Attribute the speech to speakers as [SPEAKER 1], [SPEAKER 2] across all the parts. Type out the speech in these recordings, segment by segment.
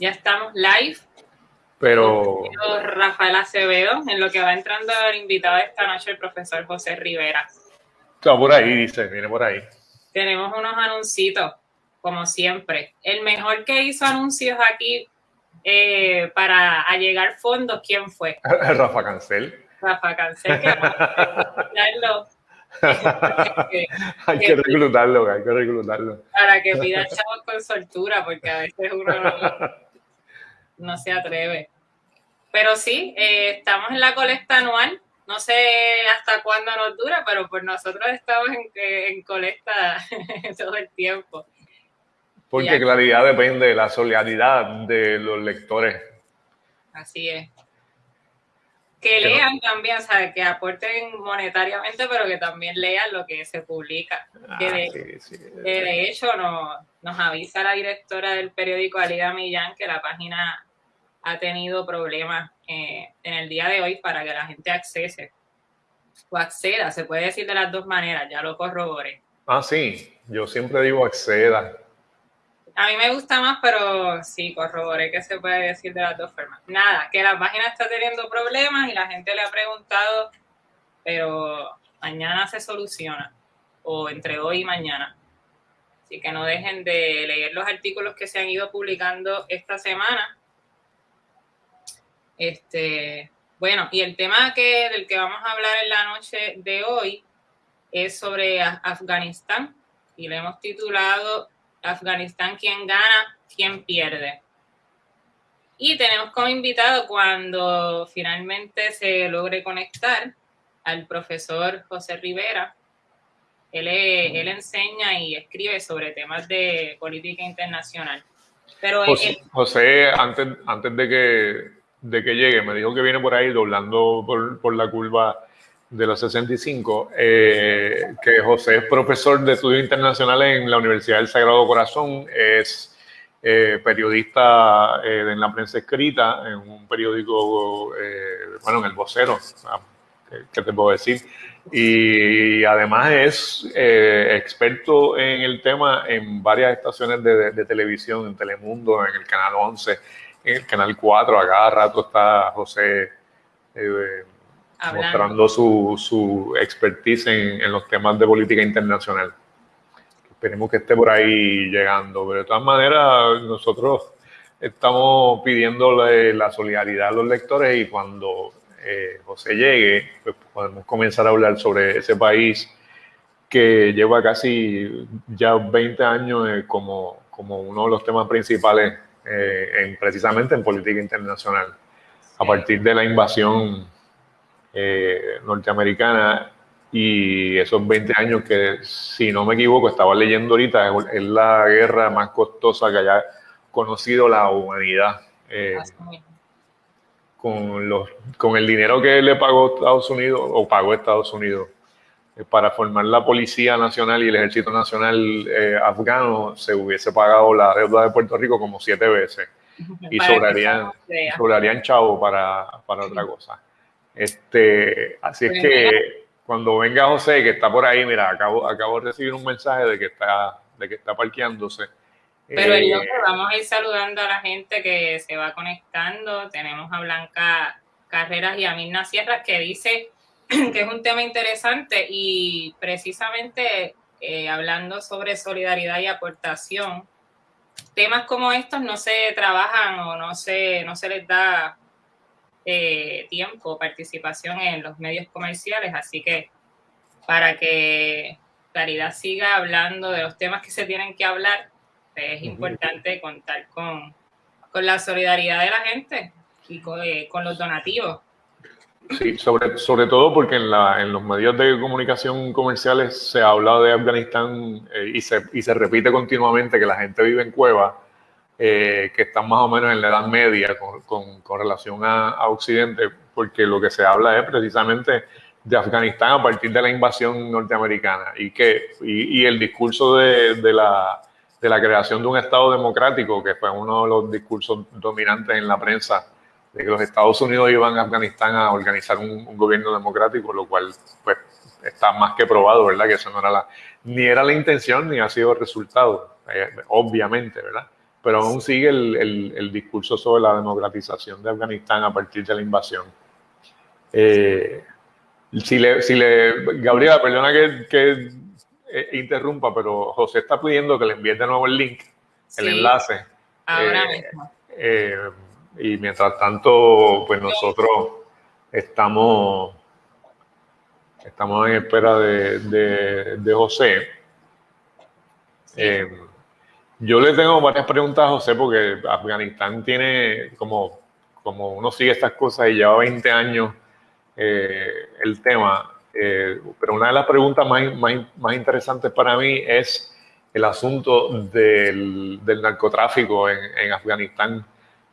[SPEAKER 1] Ya estamos live.
[SPEAKER 2] Pero.
[SPEAKER 1] Rafael Acevedo, en lo que va entrando el invitado de esta noche, el profesor José Rivera.
[SPEAKER 2] Está por ahí, dice, viene por ahí.
[SPEAKER 1] Tenemos unos anuncios, como siempre. El mejor que hizo anuncios aquí eh, para allegar fondos, ¿quién fue?
[SPEAKER 2] Rafa Cancel.
[SPEAKER 1] Rafa Cancel, que
[SPEAKER 2] hay que reclutarlo, hay que reclutarlo.
[SPEAKER 1] Para que pida chavos con soltura, porque a veces uno no, se atreve. Pero sí, eh, estamos en la colecta anual. No sé hasta cuándo nos dura, pero pues nosotros estamos en, en colecta todo el tiempo.
[SPEAKER 2] Porque claridad depende de la solidaridad de los lectores.
[SPEAKER 1] Así es que lean también, o sea, que aporten monetariamente, pero que también lean lo que se publica. que ah, de, hecho nos avisa la directora del periódico Alida Millán que la página ha tenido problemas eh, en el día de hoy para que la gente accese o acceda, se puede decir de las dos maneras, ya lo corroboré.
[SPEAKER 2] Ah, sí, yo siempre digo acceda.
[SPEAKER 1] A mí me gusta más, pero sí, corroboré que se puede decir de las dos formas. Nada, que la página está teniendo problemas y la gente le ha preguntado, pero mañana se soluciona, o entre hoy y mañana. Así que no dejen de leer los artículos que se han ido publicando esta semana. Este, bueno, y el tema que, del que vamos a hablar en la noche de hoy es sobre Afganistán y le hemos titulado Afganistán, quién gana, quién pierde. Y tenemos como invitado cuando finalmente se logre conectar al profesor José Rivera. Él, él enseña y escribe sobre temas de política internacional. Pero
[SPEAKER 2] José, antes, antes de, que, de que llegue, me dijo que viene por ahí doblando por, por la curva de los 65, eh, que José es profesor de estudios internacionales en la Universidad del Sagrado Corazón, es eh, periodista eh, en la prensa escrita, en un periódico, bueno, en el vocero, ¿qué te puedo decir? Y además es experto en el tema en varias estaciones de, de, televisión, en Telemundo, en el Canal 11, en el Canal 4, a cada rato está José mostrando su, su expertise en, en, los temas de política internacional. Esperemos que esté por ahí llegando, pero de todas maneras nosotros estamos pidiéndole la solidaridad a los lectores y cuando eh, José llegue, pues podemos comenzar a hablar sobre ese país que lleva casi ya 20 años eh, como, como uno de los temas principales eh, en, precisamente en política internacional. A partir de la invasión eh, norteamericana y esos 20 años que, si no me equivoco, estaba leyendo ahorita, es la guerra más costosa que haya conocido la humanidad. Eh, con, los, con el dinero que le pagó Estados Unidos, o pagó Estados Unidos, para formar la Policía Nacional y el Ejército Nacional afgano, se hubiese pagado la deuda de Puerto Rico como siete veces. Y sobrarían, sobrarían chavo para, para otra cosa. Este, así es que cuando venga José, que está por ahí, mira, acabo, acabo de recibir un mensaje de que está, de que está parqueándose.
[SPEAKER 1] Pero eh, vamos a ir saludando a la gente que se va conectando. Tenemos a Blanca Carreras y a Mirna Sierra que dice que es un tema interesante y precisamente eh, hablando sobre solidaridad y aportación, temas como estos no se trabajan o no se, no se les da eh, tiempo, participación en los medios comerciales, así que para que Claridad siga hablando de los temas que se tienen que hablar, es importante contar con, con, la solidaridad de la gente y con, eh, los donativos.
[SPEAKER 2] Sí, sobre, sobre todo porque en, la, en, los medios de comunicación comerciales se habla de Afganistán eh, y, se, y se repite continuamente que la gente vive en cuevas eh, que están más o menos en la Edad Media con, con, relación a, Occidente, porque lo que se habla es precisamente de Afganistán a partir de la invasión norteamericana y, que, y, el discurso de, de, la, de la creación de un Estado democrático, que fue uno de los discursos dominantes en la prensa, de que los Estados Unidos iban a Afganistán a organizar un, gobierno democrático, lo cual pues está más que probado, ¿verdad? Que eso no era la, ni era la intención ni ha sido el resultado, eh, obviamente, ¿verdad? pero aún sigue el, el, discurso sobre la democratización de Afganistán a partir de la invasión. Eh, si le, si le, Gabriela, perdona que, que eh, interrumpa, pero José está pidiendo que le envíe de nuevo el link, el enlace.
[SPEAKER 1] Ahora eh, mismo.
[SPEAKER 2] Y mientras tanto, pues nosotros estamos, estamos en espera de, de, de José. Yo le tengo varias preguntas a José porque Afganistán tiene, como, como uno sigue estas cosas y lleva 20 años eh, el tema, eh, pero una de las preguntas más, más, más, interesantes para mí es el asunto del, del narcotráfico en, en, Afganistán,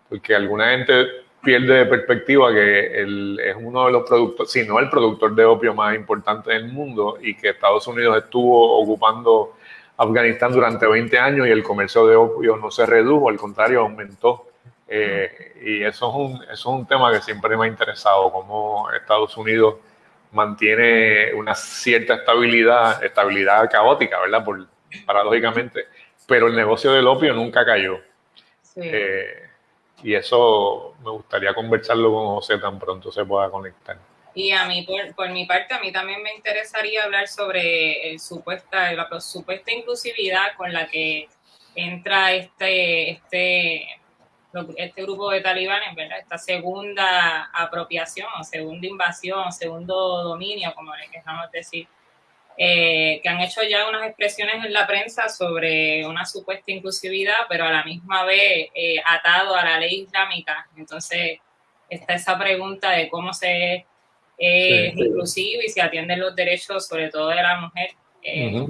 [SPEAKER 2] porque alguna gente pierde de perspectiva que el, es uno de los productores, si no el productor de opio más importante del mundo y que Estados Unidos estuvo ocupando Afganistán durante 20 años y el comercio de opio no se redujo, al contrario, aumentó. Eh, y eso es, un, eso es un tema que siempre me ha interesado, cómo Estados Unidos mantiene una cierta estabilidad, estabilidad caótica, ¿verdad? Por, paradójicamente, pero el negocio del opio nunca cayó. Eh, y eso me gustaría conversarlo con José tan pronto se pueda conectar.
[SPEAKER 1] Y a mí, por, mi parte, a mí también me interesaría hablar sobre el supuesta, la supuesta inclusividad con la que entra este, este, este grupo de talibanes, ¿verdad? Esta segunda apropiación, segunda invasión, segundo dominio, como le queramos decir, eh, que han hecho ya unas expresiones en la prensa sobre una supuesta inclusividad, pero a la misma vez eh, atado a la ley islámica. Entonces, está esa pregunta de cómo se es inclusivo y se atienden los derechos, sobre todo de la mujer, eh,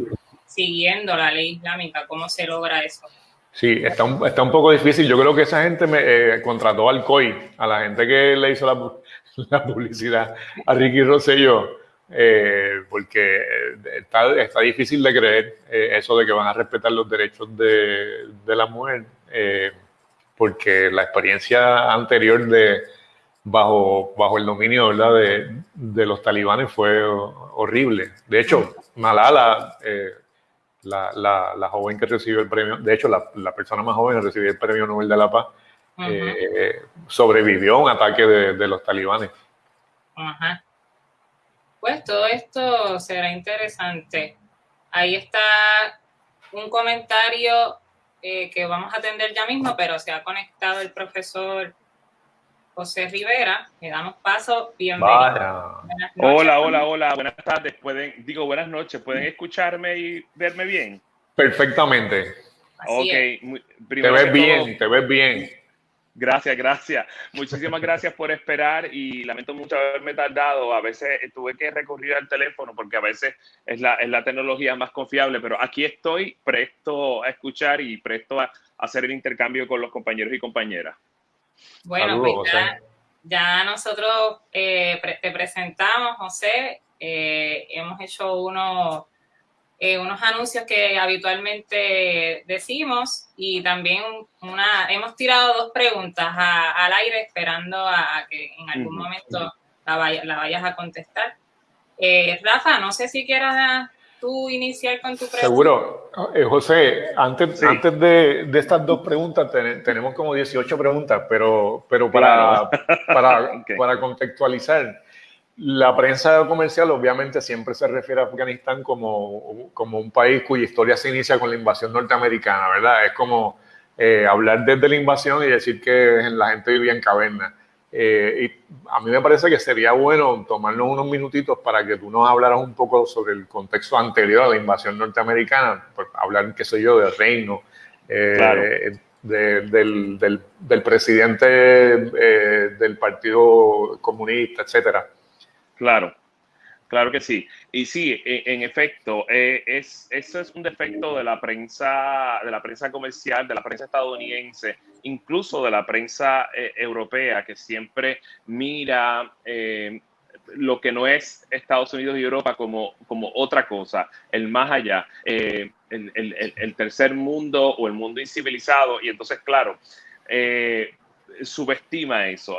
[SPEAKER 1] siguiendo la ley islámica. ¿Cómo se logra eso?
[SPEAKER 2] Sí, está un, está un poco difícil. Yo creo que esa gente me eh, contrató al COI, a la gente que le hizo la, la publicidad a Ricky Rosselló, eh, porque está, está, difícil de creer eso de que van a respetar los derechos de, de la mujer, porque la experiencia anterior de, bajo, bajo el dominio ¿verdad? De, de los talibanes fue horrible. De hecho, Malala, eh, la, la, la, joven que recibió el premio, de hecho, la, la persona más joven que recibió el premio Nobel de la Paz, eh, sobrevivió a un ataque de, de los talibanes.
[SPEAKER 1] Ajá. Pues todo esto será interesante. Ahí está un comentario eh, que vamos a atender ya mismo, pero se ha conectado el profesor José Rivera. Le damos paso. Bienvenido.
[SPEAKER 3] Hola, hola, hola. Buenas tardes. Pueden, digo buenas noches. ¿Pueden escucharme y verme bien?
[SPEAKER 2] Perfectamente.
[SPEAKER 3] ok.
[SPEAKER 2] te ves bien, te ves bien.
[SPEAKER 3] Gracias, gracias. Muchísimas gracias por esperar y lamento mucho haberme tardado. A veces tuve que recurrir al teléfono porque a veces es la, es la tecnología más confiable, pero aquí estoy presto a escuchar y presto a hacer el intercambio con los compañeros y compañeras.
[SPEAKER 1] Bueno, pues ya, nosotros eh, te presentamos, José. Eh, hemos hecho unos, eh, unos anuncios que habitualmente decimos y también una, hemos tirado dos preguntas al aire esperando a, que en algún momento la, la, vayas a contestar. Rafa, no sé si quieras tú iniciar con tu pregunta.
[SPEAKER 2] Seguro. Eh, José, antes, antes de, de, estas dos preguntas, tenemos como 18 preguntas, pero, pero para, para, para, contextualizar, la prensa comercial obviamente siempre se refiere a Afganistán como, como un país cuya historia se inicia con la invasión norteamericana, ¿verdad? Es como eh, hablar desde la invasión y decir que la gente vivía en cavernas. Eh, y a mí me parece que sería bueno tomarnos unos minutitos para que tú nos hablaras un poco sobre el contexto anterior a la invasión norteamericana, pues, hablar, qué sé yo, del reino, eh, del, del, del, presidente del Partido Comunista, etcétera.
[SPEAKER 3] Claro. Claro que sí. Y sí, e, en, efecto, eh, es, eso es un defecto de la prensa, de la prensa comercial, de la prensa estadounidense, incluso de la prensa eh, europea, que siempre mira eh, lo que no es Estados Unidos y Europa como, como otra cosa, el más allá, el, el, el, tercer mundo o el mundo incivilizado. Y entonces, claro, subestima eso,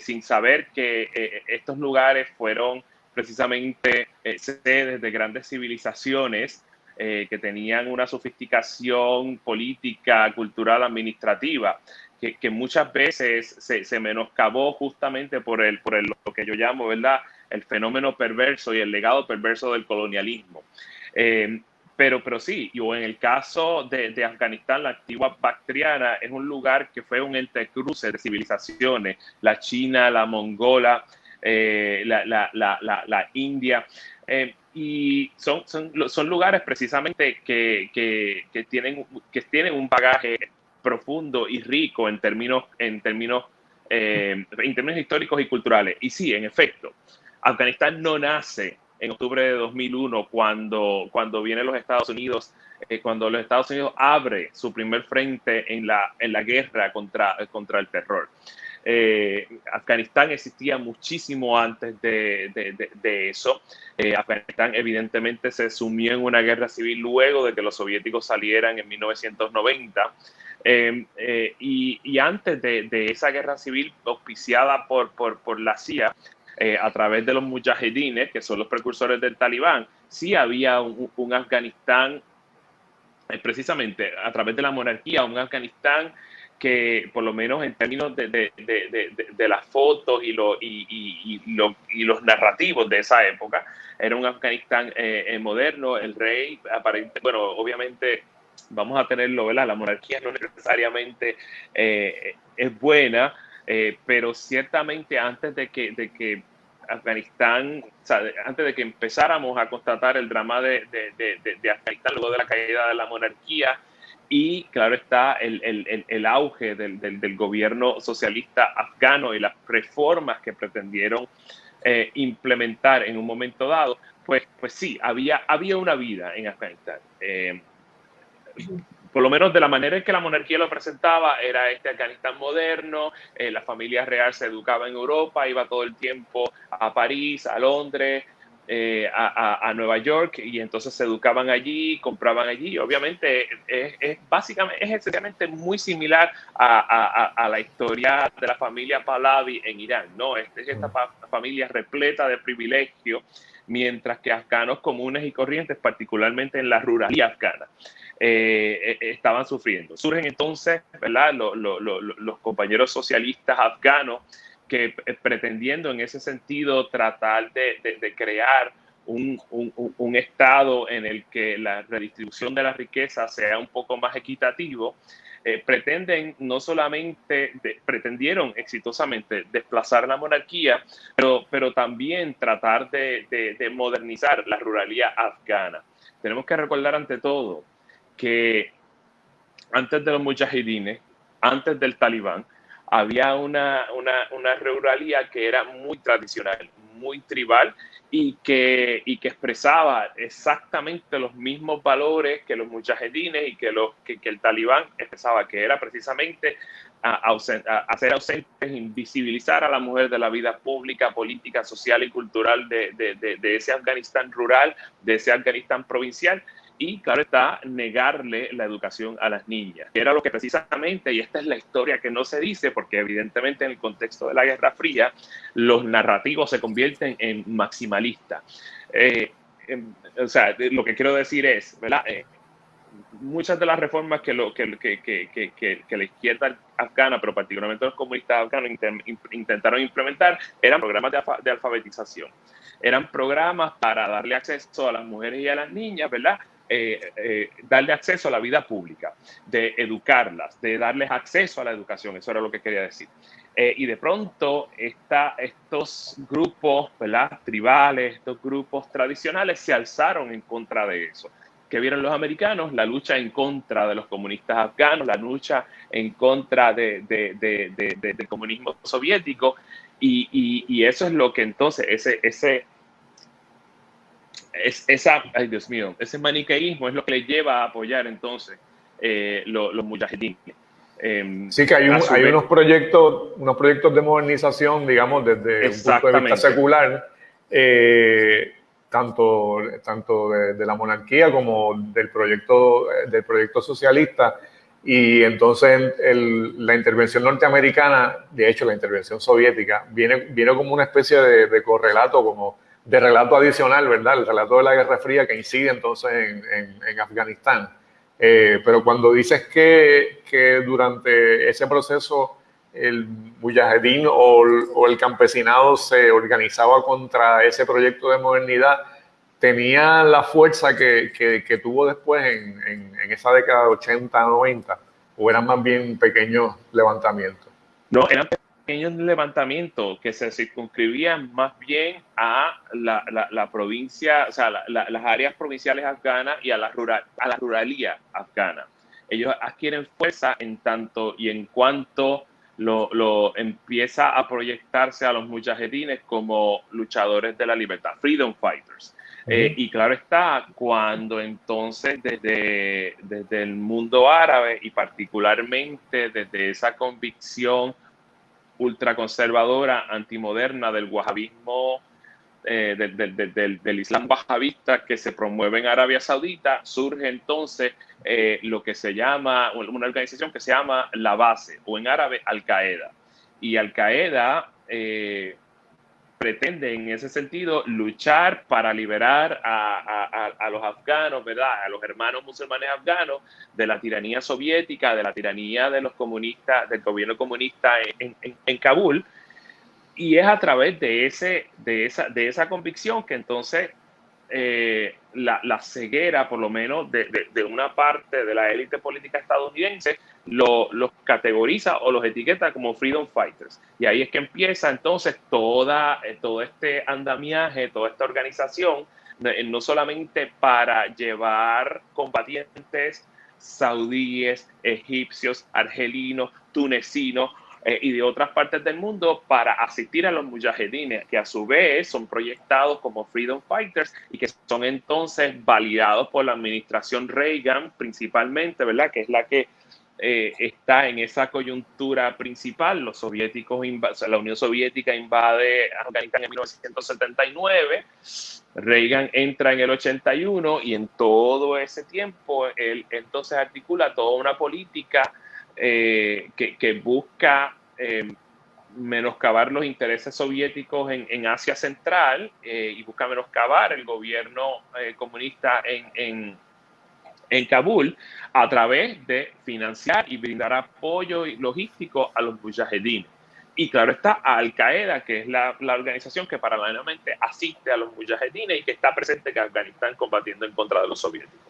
[SPEAKER 3] sin saber que estos lugares fueron precisamente eh, sedes de grandes civilizaciones que tenían una sofisticación política, cultural, administrativa, que, muchas veces se, se, menoscabó justamente por, el, por lo que yo llamo, ¿verdad? El fenómeno perverso y el legado perverso del colonialismo. Eh, pero, pero sí, y en el caso de, de, Afganistán, la antigua Bactriana es un lugar que fue un entrecruce de civilizaciones, la China, la mongola, eh, la, la, la, la, India. Eh, y son, son, son, lugares precisamente que, que, que, tienen, que tienen un bagaje profundo y rico en términos, en términos, eh, en términos históricos y culturales. Y sí, en efecto, Afganistán no nace en octubre de 2001 cuando, cuando vienen los Estados Unidos, eh, cuando los Estados Unidos abre su primer frente en la, en la guerra contra, contra el terror. Eh, Afganistán existía muchísimo antes de, de, de, eso. Afganistán evidentemente se sumió en una guerra civil luego de que los soviéticos salieran en 1990. Em, eh, y, antes de, esa guerra civil auspiciada por, por, la CIA, eh, a través de los mujahedines, que son los precursores del talibán, sí había un, Afganistán, eh, precisamente a través de la monarquía, un Afganistán que por lo menos en términos de, de, de, las fotos y, lo, y, y, los narrativos de esa época, era un Afganistán moderno, el rey, aparente, bueno, obviamente vamos a tenerlo, ¿verdad? La monarquía no necesariamente eh, es buena, eh, pero ciertamente antes de que, de que Afganistán, o sea, antes de que empezáramos a constatar el drama de, Afganistán, luego de la caída de la monarquía, y claro está el, auge del, gobierno socialista afgano y las reformas que pretendieron eh, implementar en un momento dado, pues, pues sí, había, había una vida en Afganistán por lo menos de la manera en que la monarquía lo presentaba, era este Afganistán moderno, eh, la familia real se educaba en Europa, iba todo el tiempo a París, a Londres, eh, a, Nueva York, y entonces se educaban allí, compraban allí. Obviamente es, básicamente, es esencialmente muy similar a, la historia de la familia Pahlavi en Irán, ¿no? Es, esta familia repleta de privilegios, mientras que afganos comunes y corrientes, particularmente en la ruralidad afgana, eh, eh, estaban sufriendo. Surgen entonces ¿verdad? los compañeros socialistas afganos que eh, pretendiendo en ese sentido tratar de, crear un, un, estado en el que la redistribución de la riqueza sea un poco más equitativo, pretenden no solamente, pretendieron exitosamente desplazar la monarquía, pero, pero también tratar de, de modernizar la ruralidad afgana. Tenemos que recordar ante todo que antes de los mujahidines, antes del talibán, había una, una, ruralía que era muy tradicional, muy tribal y que, y que expresaba exactamente los mismos valores que los mujahidines y que, los, que, el talibán expresaba, que era precisamente hacer ausentes, invisibilizar a la mujer de la vida pública, política, social y cultural de, de ese Afganistán rural, de ese Afganistán provincial y, claro está, negarle la educación a las niñas. Era lo que precisamente, y esta es la historia que no se dice, porque evidentemente en el contexto de la Guerra Fría, los narrativos se convierten en maximalistas. Eh, o sea, lo que quiero decir es. Eh, muchas de las reformas que, lo, que, que, que, que, la izquierda afgana, pero particularmente los comunistas afganos, intentaron implementar, eran programas de, de alfabetización. Eran programas para darle acceso a las mujeres y a las niñas, ¿verdad? Eh, eh, darle acceso a la vida pública, de educarlas, de darles acceso a la educación, eso era lo que quería decir. Eh, y de pronto está, estos grupos ¿verdad? tribales, estos grupos tradicionales se alzaron en contra de eso. que vieron los americanos? La lucha en contra de los comunistas afganos, la lucha en contra de, de, de, del comunismo soviético, y, y, y, eso es lo que entonces, ese, ese, es, esa, ay Dios mío, ese maniqueísmo es lo que le lleva a apoyar entonces eh, los, los mujahidines.
[SPEAKER 2] Em, sí, que hay, hay unos proyectos, unos proyectos de modernización, digamos, desde un punto de vista secular, eh, tanto, tanto de, la monarquía como del proyecto, del proyecto socialista. Y entonces la intervención norteamericana, de hecho la intervención soviética, viene, viene como una especie de, de correlato, como de relato adicional, ¿verdad? El relato de la Guerra Fría que incide entonces en, en, Afganistán. Eh, pero cuando dices que, que, durante ese proceso el mujahedín o, o, el campesinado se organizaba contra ese proyecto de modernidad, tenía la fuerza que, que, tuvo después en, en, esa década de 80, 90, o eran más bien pequeños levantamientos?
[SPEAKER 3] No, eran pequeños levantamientos que se circunscribían más bien a la, la, provincia, o sea, las áreas provinciales afganas y a la, rural, a la ruralía afgana. Ellos adquieren fuerza en tanto y en cuanto lo, lo, empieza a proyectarse a los mujahedines como luchadores de la libertad, freedom fighters. Eh, y claro está, cuando entonces desde, desde el mundo árabe y particularmente desde esa convicción ultraconservadora, antimoderna del wahabismo, eh, del, Islam wahabista que se promueve en Arabia Saudita, surge entonces eh, lo que se llama, una organización que se llama la base, o en árabe Al-Qaeda. Y Al-Qaeda pretende en ese sentido luchar para liberar a, los afganos, ¿verdad? A los hermanos musulmanes afganos de la tiranía soviética, de la tiranía de los comunistas, del gobierno comunista en, Kabul. Y es a través de, ese, de, esa, de esa convicción que entonces eh, la, ceguera, por lo menos, de, una parte de la élite política estadounidense, los categoriza o los etiqueta como freedom fighters. Y ahí es que empieza entonces toda, eh, todo este andamiaje, toda esta organización, eh, no solamente para llevar combatientes saudíes, egipcios, argelinos, tunecinos, eh, y de otras partes del mundo para asistir a los mujahedines, que a su vez son proyectados como freedom fighters y que son entonces validados por la administración Reagan principalmente, ¿verdad? Que es la que eh, está en esa coyuntura principal. Los soviéticos, la Unión Soviética invade Afganistán en 1979. Reagan entra en el 81 y en todo ese tiempo él entonces articula toda una política eh, que, busca eh, menoscabar los intereses soviéticos en, Asia Central eh, y busca menoscabar el gobierno comunista en, Kabul a través de financiar y brindar apoyo logístico a los mujahedines. Y claro está Al Qaeda, que es la, organización que paralelamente asiste a los mujahedines y que está presente en Afganistán combatiendo en contra de los soviéticos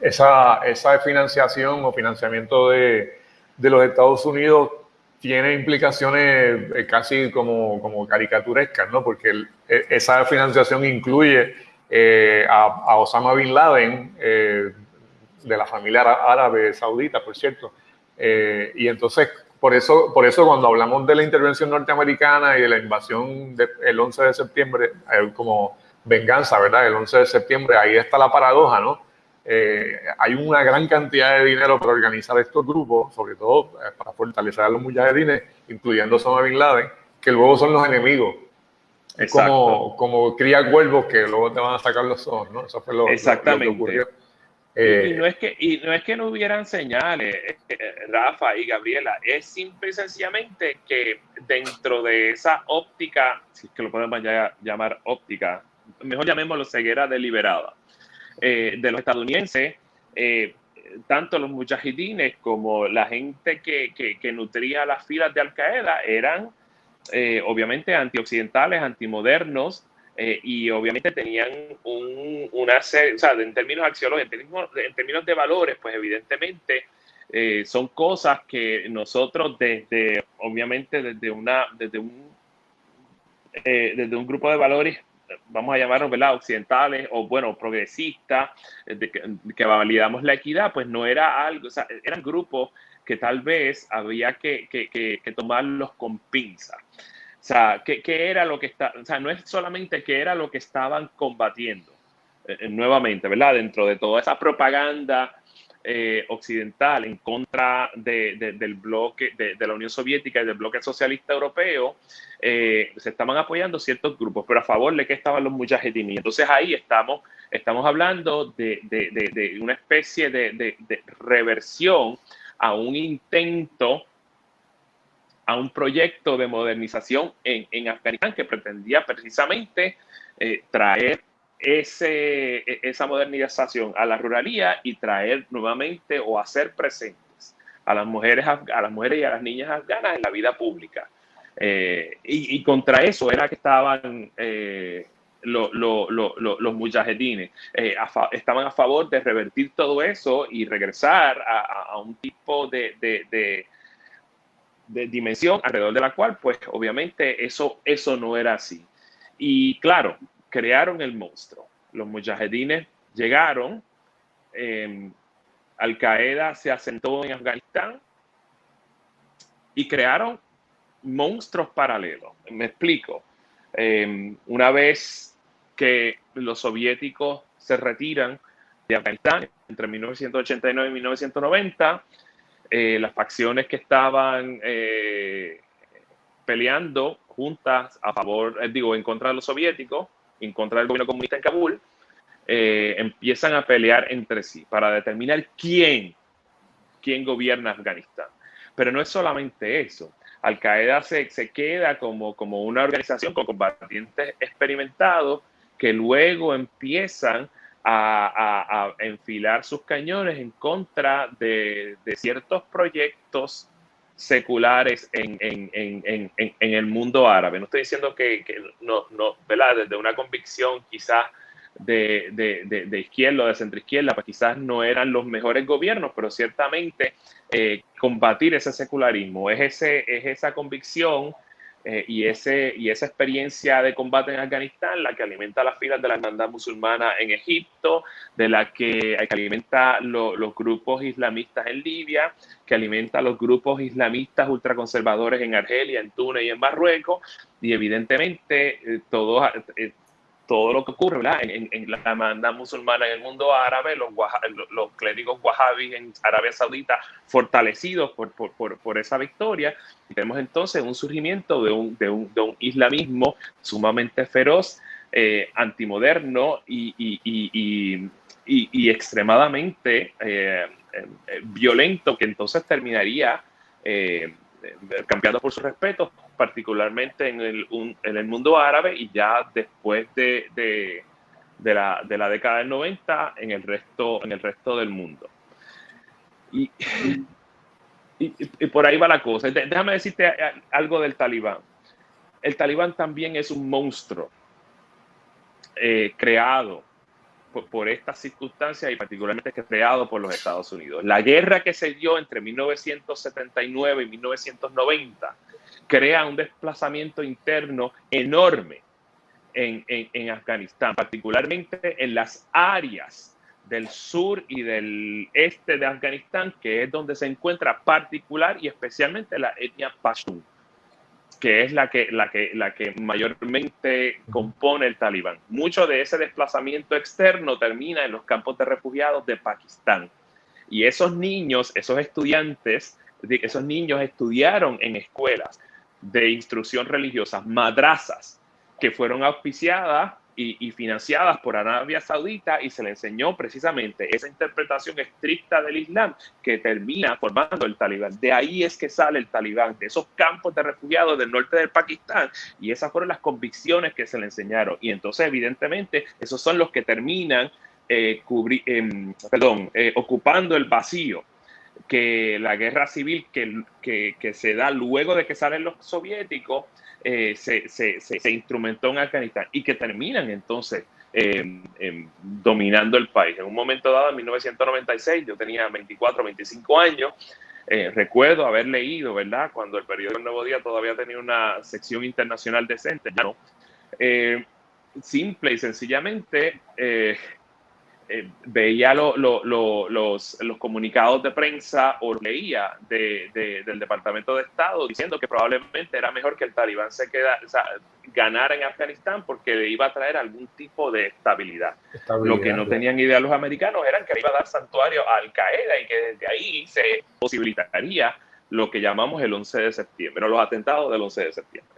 [SPEAKER 2] esa, esa financiación o financiamiento de, de, los Estados Unidos tiene implicaciones eh, casi como, como caricaturescas, ¿no? Porque e, esa financiación incluye eh, a, Osama Bin Laden, eh, de la familia árabe saudita, por cierto. y entonces, por eso, por eso cuando hablamos de la intervención norteamericana y de la invasión del 11 de septiembre, como venganza, ¿verdad? El 11 de septiembre, ahí está la paradoja, ¿no? Eh, hay una gran cantidad de dinero para organizar estos grupos, sobre todo eh, para fortalecer a los mujahedines, incluyendo Osama Bin Laden, que luego son los enemigos. Es como, como cría cuervos que luego te van a sacar los ojos, ¿no? Eso fue lo,
[SPEAKER 3] Exactamente. que ocurrió. y, eh, no es que, y no es que no hubieran señales, Rafa y Gabriela, es simple y sencillamente que dentro de esa óptica, si es que lo podemos llamar óptica, mejor llamémoslo ceguera deliberada, eh, de los estadounidenses, eh, tanto los mujahidines como la gente que, que, nutría las filas de Al Qaeda eran eh, obviamente antioccidentales, antimodernos, y obviamente tenían un, una serie, o sea, en términos axiológicos, en términos, de valores, pues evidentemente son cosas que nosotros desde, obviamente desde una, desde un, desde un grupo de valores vamos a llamarlos, ¿verdad? Occidentales o, bueno, progresistas, eh, de que, validamos la equidad, pues no era algo, o sea, eran grupos que tal vez había que, que, que tomarlos con pinza. O sea, ¿qué, era lo que está, o sea, no es solamente qué era lo que estaban combatiendo, eh, eh, nuevamente, ¿verdad? Dentro de toda esa propaganda eh, occidental en contra del bloque de, la Unión Soviética y del bloque socialista europeo, eh, se estaban apoyando ciertos grupos, pero a favor de que estaban los mujahedin. Entonces ahí estamos, estamos hablando de, una especie de, reversión a un intento a un proyecto de modernización en, en Afganistán que pretendía precisamente eh, traer ese, e, esa modernización a la ruralía y traer nuevamente o hacer presentes a las mujeres, a las mujeres y a las niñas afganas en la vida pública. Eh, y, contra eso era que estaban eh, los mujahedines. Eh, estaban a favor de revertir todo eso y regresar a, un tipo de, de, de, dimensión alrededor de la cual, pues obviamente eso, eso no era así. Y claro, crearon el monstruo. Los mujahedines llegaron, em, Al Qaeda se asentó en Afganistán y crearon monstruos paralelos. Me explico. Em, una vez que los soviéticos se retiran de Afganistán entre 1989 y 1990, eh, las facciones que estaban eh, peleando juntas a favor, eh, digo, en contra de los soviéticos, en contra del gobierno comunista en Kabul, eh, empiezan a pelear entre sí para determinar quién, quién gobierna Afganistán. Pero no es solamente eso. Al Qaeda se, se queda como, como una organización con combatientes experimentados que luego empiezan a, a, enfilar sus cañones en contra de, de ciertos proyectos seculares en, en, en, en, el mundo árabe. No estoy diciendo que, que no, no, ¿verdad? Desde una convicción quizás de, de, de, izquierda o de centroizquierda, pues quizás no eran los mejores gobiernos, pero ciertamente eh, combatir ese secularismo es, ese, es esa convicción eh, y, ese, y esa experiencia de combate en Afganistán, la que alimenta las filas de la hermandad musulmana en Egipto, de la que, alimenta los grupos islamistas en Libia, que alimenta los grupos islamistas ultraconservadores en Argelia, en Túnez y en Marruecos, y evidentemente eh, todos, todo lo que ocurre En, la demanda musulmana en el mundo árabe, los, los clérigos wahhabis en Arabia Saudita fortalecidos por, esa victoria. Y tenemos entonces un surgimiento de un, islamismo sumamente feroz, eh, antimoderno y, extremadamente eh, eh, violento, que entonces terminaría cambiando por su respeto particularmente en el, mundo árabe y ya después de, la, década del 90 en el resto, del mundo. Y, y, por ahí va la cosa. Déjame decirte algo del talibán. El talibán también es un monstruo eh, creado por, por, estas circunstancias y particularmente creado por los Estados Unidos. La guerra que se dio entre 1979 y 1990 crea un desplazamiento interno enorme en, en, Afganistán, particularmente en las áreas del sur y del este de Afganistán, que es donde se encuentra particular y especialmente la etnia Pashtun, que es la que, la que, la que mayormente compone el talibán. Mucho de ese desplazamiento externo termina en los campos de refugiados de Pakistán. Y esos niños, esos estudiantes, esos niños estudiaron en escuelas de instrucción religiosa, madrazas, que fueron auspiciadas y, financiadas por Arabia Saudita y se le enseñó precisamente esa interpretación estricta del Islam que termina formando el talibán. De ahí es que sale el talibán, de esos campos de refugiados del norte del Pakistán y esas fueron las convicciones que se le enseñaron. Y entonces evidentemente esos son los que terminan eh, em, eh, ocupando el vacío que la guerra civil que, que, que, se da luego de que salen los soviéticos eh, se, se, se, instrumentó en Afganistán y que terminan entonces eh, eh, dominando el país. En un momento dado, en 1996, yo tenía 24, 25 años, recuerdo haber leído, ¿verdad? Cuando el periódico El Nuevo Día todavía tenía una sección internacional decente, ¿no? simple y sencillamente eh, veía los, los, comunicados de prensa o leía de, del Departamento de Estado diciendo que probablemente era mejor que el talibán se queda, ganara en Afganistán porque le iba a traer algún tipo de estabilidad. Lo que no tenían idea los americanos era que le iba a dar santuario a Al Qaeda y que desde ahí se posibilitaría lo que llamamos el 11 de septiembre, o los atentados del 11 de septiembre.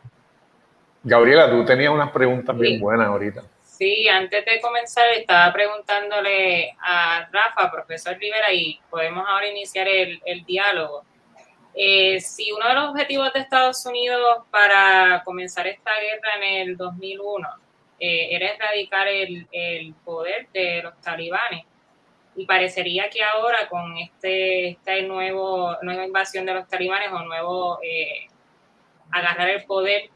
[SPEAKER 2] Gabriela, tú tenías unas preguntas bien buenas ahorita.
[SPEAKER 1] Sí, antes de comenzar estaba preguntándole a Rafa, profesor Rivera, y podemos ahora iniciar el, diálogo. Eh, si uno de los objetivos de Estados Unidos para comenzar esta guerra en el 2001 eh, era erradicar el, el, poder de los talibanes, y parecería que ahora con este, este nuevo, nueva invasión de los talibanes o nuevo eh, agarrar el poder,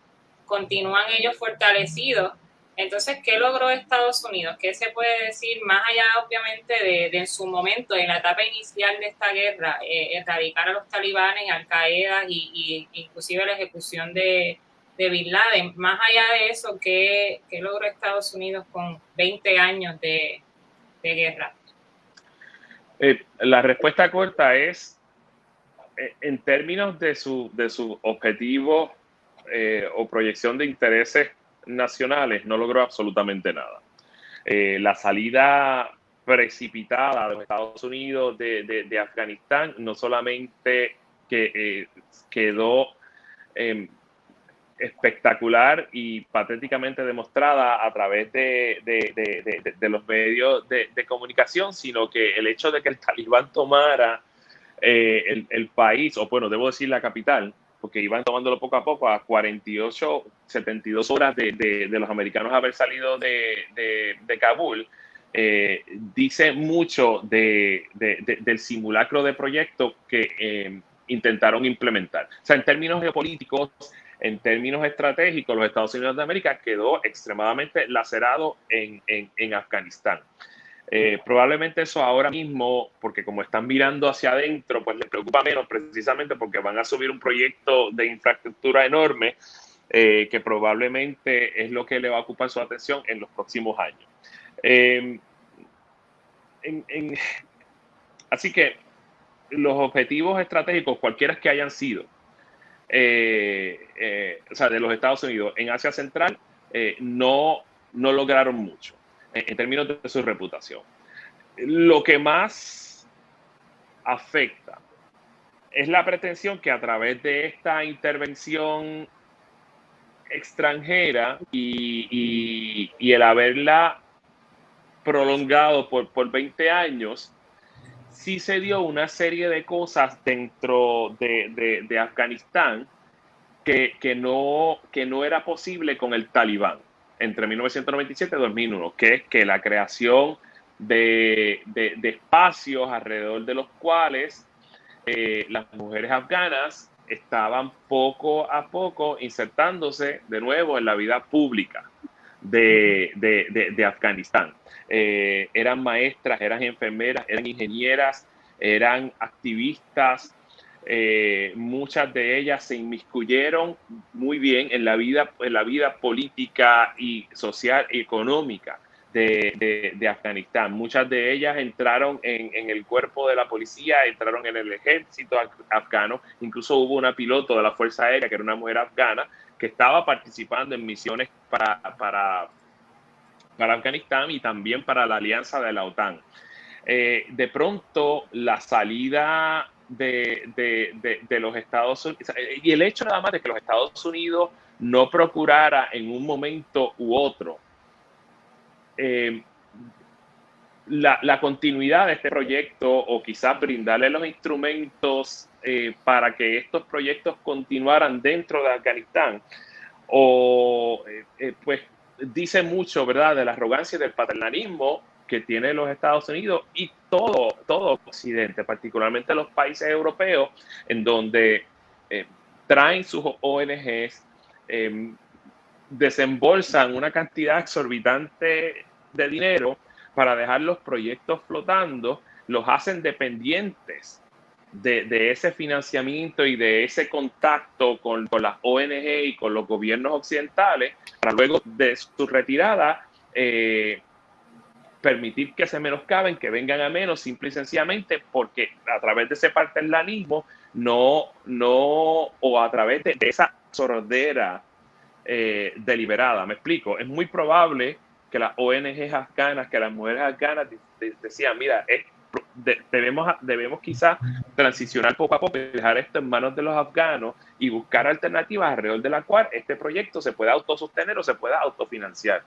[SPEAKER 1] continúan ellos fortalecidos entonces, ¿qué logró Estados Unidos? ¿Qué se puede decir más allá, obviamente, de, en su momento, en la etapa inicial de esta guerra, eh, erradicar a los talibanes, Al Qaeda y, inclusive la ejecución de, Bin Laden? Más allá de eso, ¿qué, logró Estados Unidos con 20 años de, guerra?
[SPEAKER 3] Eh, la respuesta corta es, eh, en términos de su, de su objetivo o proyección de intereses nacionales no logró absolutamente nada. Eh, la salida precipitada de Estados Unidos de, Afganistán no solamente que, eh, quedó em, espectacular y patéticamente demostrada a través de, los medios de, comunicación, sino que el hecho de que el talibán tomara eh, el, el, país, o bueno, debo decir la capital, porque iban tomándolo poco a poco a 48, 72 horas de, de, los americanos haber salido de, de Kabul, eh, dice mucho del simulacro de proyecto que eh, intentaron implementar. O sea, en términos geopolíticos, en términos estratégicos, los Estados Unidos de América quedó extremadamente lacerado en, en, en Afganistán. Eh, probablemente eso ahora mismo, porque como están mirando hacia adentro, pues les preocupa menos precisamente porque van a subir un proyecto de infraestructura enorme eh, que probablemente es lo que le va a ocupar su atención en los próximos años. Eh, así que los objetivos estratégicos, cualquiera que hayan sido, o sea, de los Estados Unidos en Asia Central, no, no lograron mucho en términos de su reputación. Lo que más afecta es la pretensión que a través de esta intervención extranjera y, el haberla prolongado por, por 20 años, sí se dio una serie de cosas dentro de, Afganistán que, que, no, que no era posible con el talibán entre 1997 y 2001, que es que la creación de, espacios alrededor de los cuales eh, las mujeres afganas estaban poco a poco insertándose de nuevo en la vida pública de, Afganistán. Eh, eran maestras, eran enfermeras, eran ingenieras, eran activistas, eh, muchas de ellas se inmiscuyeron muy bien en la vida, en la vida política y social y económica de, Afganistán. Muchas de ellas entraron en, el cuerpo de la policía, entraron en el ejército afgano, incluso hubo una piloto de la Fuerza Aérea, que era una mujer afgana, que estaba participando en misiones para, para, para Afganistán y también para la alianza de la OTAN. Eh, de pronto, la salida de, los Estados Unidos, y el hecho nada más de que los Estados Unidos no procurara en un momento u otro eh, la, continuidad de este proyecto o quizás brindarle los instrumentos eh, para que estos proyectos continuaran dentro de Afganistán, o eh, pues dice mucho, ¿verdad?, de la arrogancia y del paternalismo que tiene los Estados Unidos y todo, todo Occidente, particularmente los países europeos, en donde eh, traen sus ONGs, em, desembolsan una cantidad exorbitante de dinero para dejar los proyectos flotando, los hacen dependientes de, ese financiamiento y de ese contacto con, las ONG y con los gobiernos occidentales, para luego de su retirada eh, permitir que se menoscaben, que vengan a menos, simple y sencillamente porque a través de ese paternalismo no, no, o a través de, esa sordera eh, deliberada. Me explico, es muy probable que las ONGs afganas, que las mujeres afganas decían, mira, es debemos, debemos quizás transicionar poco a poco, dejar esto en manos de los afganos y buscar alternativas alrededor de la cual este proyecto se pueda autosostener o se pueda autofinanciar.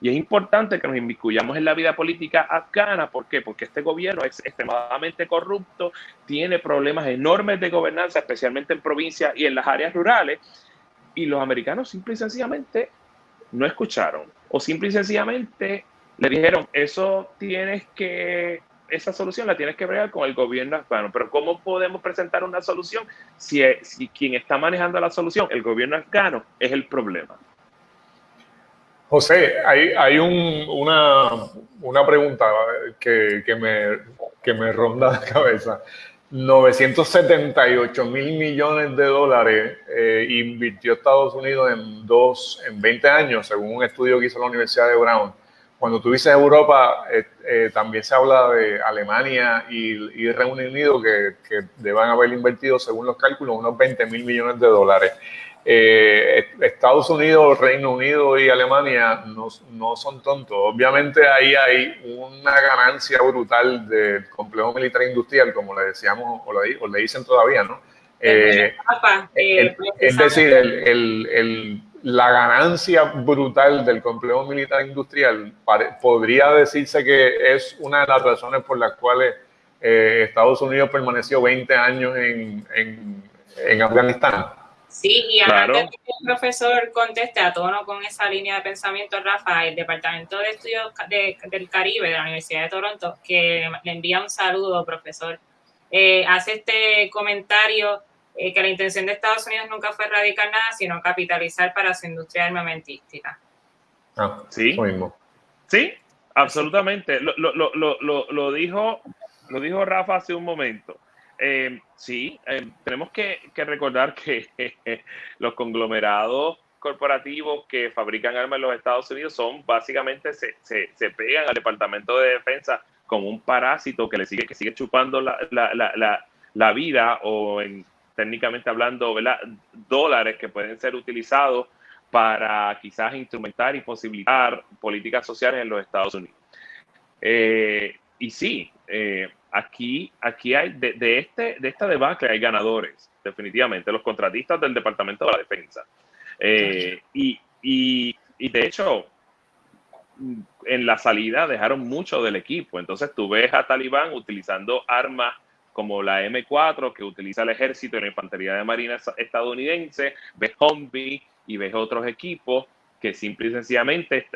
[SPEAKER 3] Y es importante que nos inmiscuyamos en la vida política afgana. ¿Por qué? Porque este gobierno es extremadamente corrupto, tiene problemas enormes de gobernanza, especialmente en provincias y en las áreas rurales. Y los americanos simple y sencillamente no escucharon. O simple y sencillamente le dijeron, eso tienes que, esa solución la tienes que bregar con el gobierno afgano. Pero ¿cómo podemos presentar una solución si, si quien está manejando la solución, el gobierno afgano, es el problema?
[SPEAKER 2] José, hay, hay un, una, una, pregunta que, que, me, que me ronda la cabeza. 978 mil millones de dólares eh, invirtió Estados Unidos en, dos, en 20 años, según un estudio que hizo la Universidad de Brown. Cuando tú dices Europa, eh, eh, también se habla de Alemania y, y Reino Unido, que, que deban haber invertido, según los cálculos, unos 20 mil millones de dólares. Eh, Estados Unidos, Reino Unido y Alemania no, no, son tontos. Obviamente ahí hay una ganancia brutal del complejo militar industrial, como le decíamos o le, o le dicen todavía, ¿no? Es decir, el, el, la ganancia brutal del complejo militar industrial podría decirse que es una de las razones por las cuales Estados Unidos permaneció 20 años en, en, en Afganistán.
[SPEAKER 1] Sí, y antes de que el profesor conteste a tono con esa línea de pensamiento, Rafa, el Departamento de Estudios del Caribe de la Universidad de Toronto, que le envía un saludo, profesor, eh, hace este comentario eh, que la intención de Estados Unidos nunca fue erradicar nada, sino capitalizar para su industria armamentística.
[SPEAKER 2] Ah, sí. Mismo.
[SPEAKER 3] Sí, absolutamente. Lo, lo, lo, lo, dijo, lo dijo Rafa hace un momento. Eh, sí, eh, tenemos que, recordar que los conglomerados corporativos que fabrican armas en los Estados Unidos son básicamente se, se, pegan al Departamento de Defensa como un parásito que le sigue, que sigue chupando la, la, la, vida o en, técnicamente hablando, dólares que pueden ser utilizados para quizás instrumentar y posibilitar políticas sociales en los Estados Unidos. Eh, y sí, eh, aquí, aquí hay, de, este, de esta debacle hay ganadores, definitivamente, los contratistas del Departamento de la Defensa. Eh, y, y, y, de hecho, en la salida dejaron mucho del equipo. Entonces tú ves a Talibán utilizando armas como la M4 que utiliza el ejército y la infantería de marina estadounidense, ves Humvee y ves otros equipos que simple y sencillamente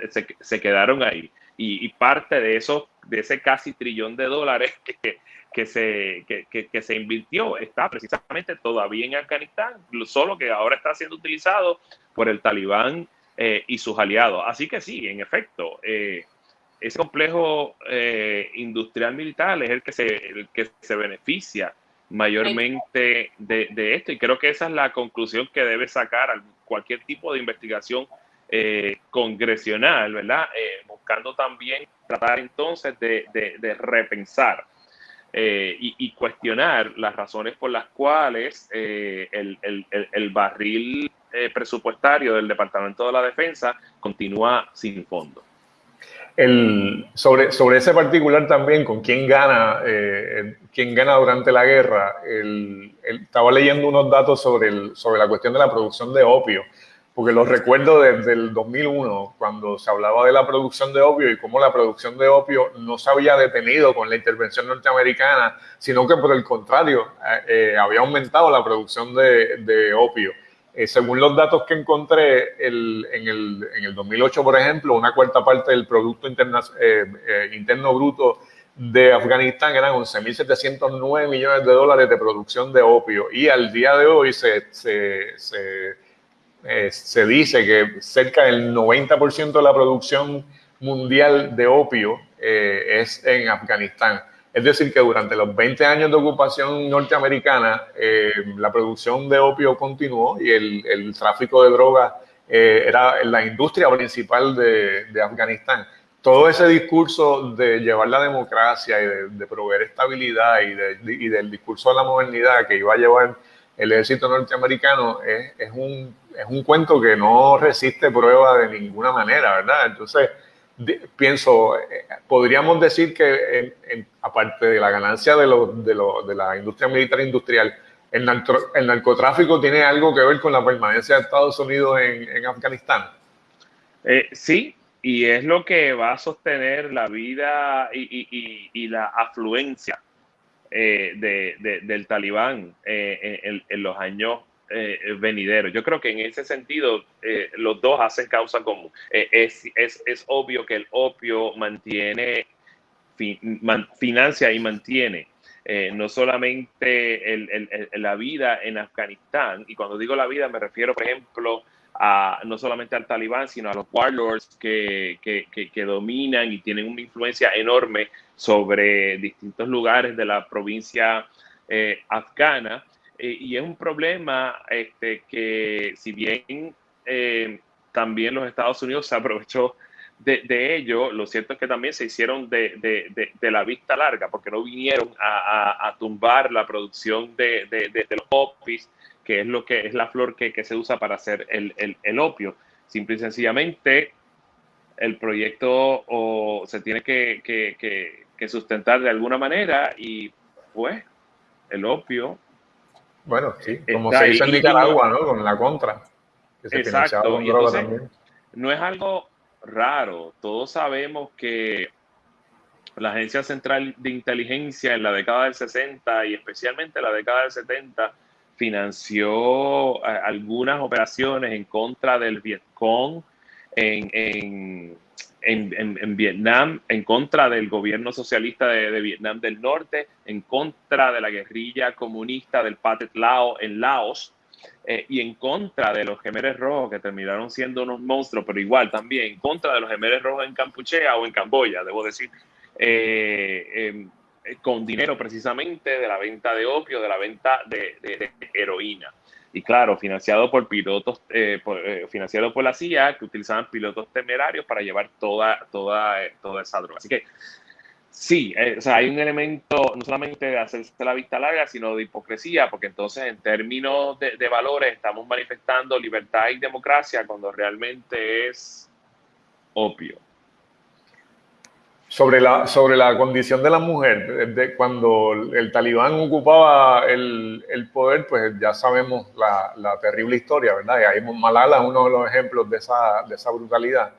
[SPEAKER 3] se, quedaron ahí y, parte de eso, de ese casi trillón de dólares que, que se, que, que, se invirtió está precisamente todavía en Afganistán, solo que ahora está siendo utilizado por el talibán eh, y sus aliados. Así que sí, en efecto, eh, ese complejo eh, industrial militar es el que se, el que se beneficia mayormente de, de, esto y creo que esa es la conclusión que debe sacar cualquier tipo de investigación eh, congresional, ¿verdad? Eh, buscando también tratar entonces de, de, repensar eh, y, cuestionar las razones por las cuales el, el, el, barril presupuestario del Departamento de la Defensa continúa sin fondo.
[SPEAKER 2] Sobre, sobre ese particular también, con quién gana, quién gana durante la guerra, estaba leyendo unos datos sobre, el, sobre la cuestión de la producción de opio porque los recuerdo desde el 2001, cuando se hablaba de la producción de opio y cómo la producción de opio no se había detenido con la intervención norteamericana, sino que por el contrario, eh, eh, había aumentado la producción de, de opio. Eh, según los datos que encontré, el, en, el, en, el, 2008, por ejemplo, una cuarta parte del Producto interna, Interno Bruto de Afganistán eran 11.709 millones de dólares de producción de opio y al día de hoy se, se, se eh, se dice que cerca del 90% de la producción mundial de opio eh, es en Afganistán. Es decir, que durante los 20 años de ocupación norteamericana, eh, la producción de opio continuó y el, tráfico de drogas era la industria principal de, Afganistán. Todo ese discurso de llevar la democracia y de, proveer estabilidad y, del discurso de la modernidad que iba a llevar el ejército norteamericano es, es un es un cuento que no resiste prueba de ninguna manera, ¿verdad? Entonces, pienso, eh, podríamos decir que aparte de la ganancia de, de, la industria militar industrial, el, narcotráfico tiene algo que ver con la permanencia de Estados Unidos en, Afganistán.
[SPEAKER 3] Eh, sí, y es lo que va a sostener la vida y, la afluencia eh, del talibán en, los años eh, venidero. Yo creo que en ese sentido eh, los dos hacen causa común. Eh, es, es, es, obvio que el opio mantiene, financia y mantiene eh, no solamente el, el, la vida en Afganistán, y cuando digo la vida me refiero, por ejemplo, a, no solamente al talibán, sino a los warlords que, que, que dominan y tienen una influencia enorme sobre distintos lugares de la provincia afgana. Eh, y es un problema este, que si bien eh, también los Estados Unidos se aprovechó de, ello, lo cierto es que también se hicieron de, la vista larga, porque no vinieron a, tumbar la producción de, los opis, que es lo que es la flor que, se usa para hacer el, opio. Simple y sencillamente, el proyecto se tiene que, que sustentar de alguna manera y pues el opio
[SPEAKER 2] bueno, sí, como se hizo en Nicaragua, ¿no? Con la contra.
[SPEAKER 3] Que se exacto. Y entonces, no es algo raro. Todos sabemos que la Agencia Central de Inteligencia en la década del 60 y especialmente en la década del 70 financió algunas operaciones en contra del Vietcong en, en en, Vietnam, en contra del gobierno socialista de, Vietnam del Norte, en contra de la guerrilla comunista del Pathet Lao en Laos, eh, y en contra de los gemeres rojos que terminaron siendo unos monstruos, pero igual también en contra de los gemeres rojos en Campuchea o en Camboya, debo decir, eh, em, con dinero precisamente de la venta de opio, de la venta de heroína y claro, financiado por pilotos, eh, eh, financiado por la CIA, que utilizaban pilotos temerarios para llevar toda, toda, eh, toda esa droga. Así que sí, o sea, hay un elemento no solamente de hacerse la vista larga, sino de hipocresía, porque entonces en términos de, de valores estamos manifestando libertad y democracia cuando realmente es opio
[SPEAKER 2] sobre la, sobre la condición de la mujer. De cuando el talibán ocupaba el, el poder, pues ya sabemos la, la, terrible historia, ¿verdad? Y ahí Malala es uno de los ejemplos de esa, de esa brutalidad.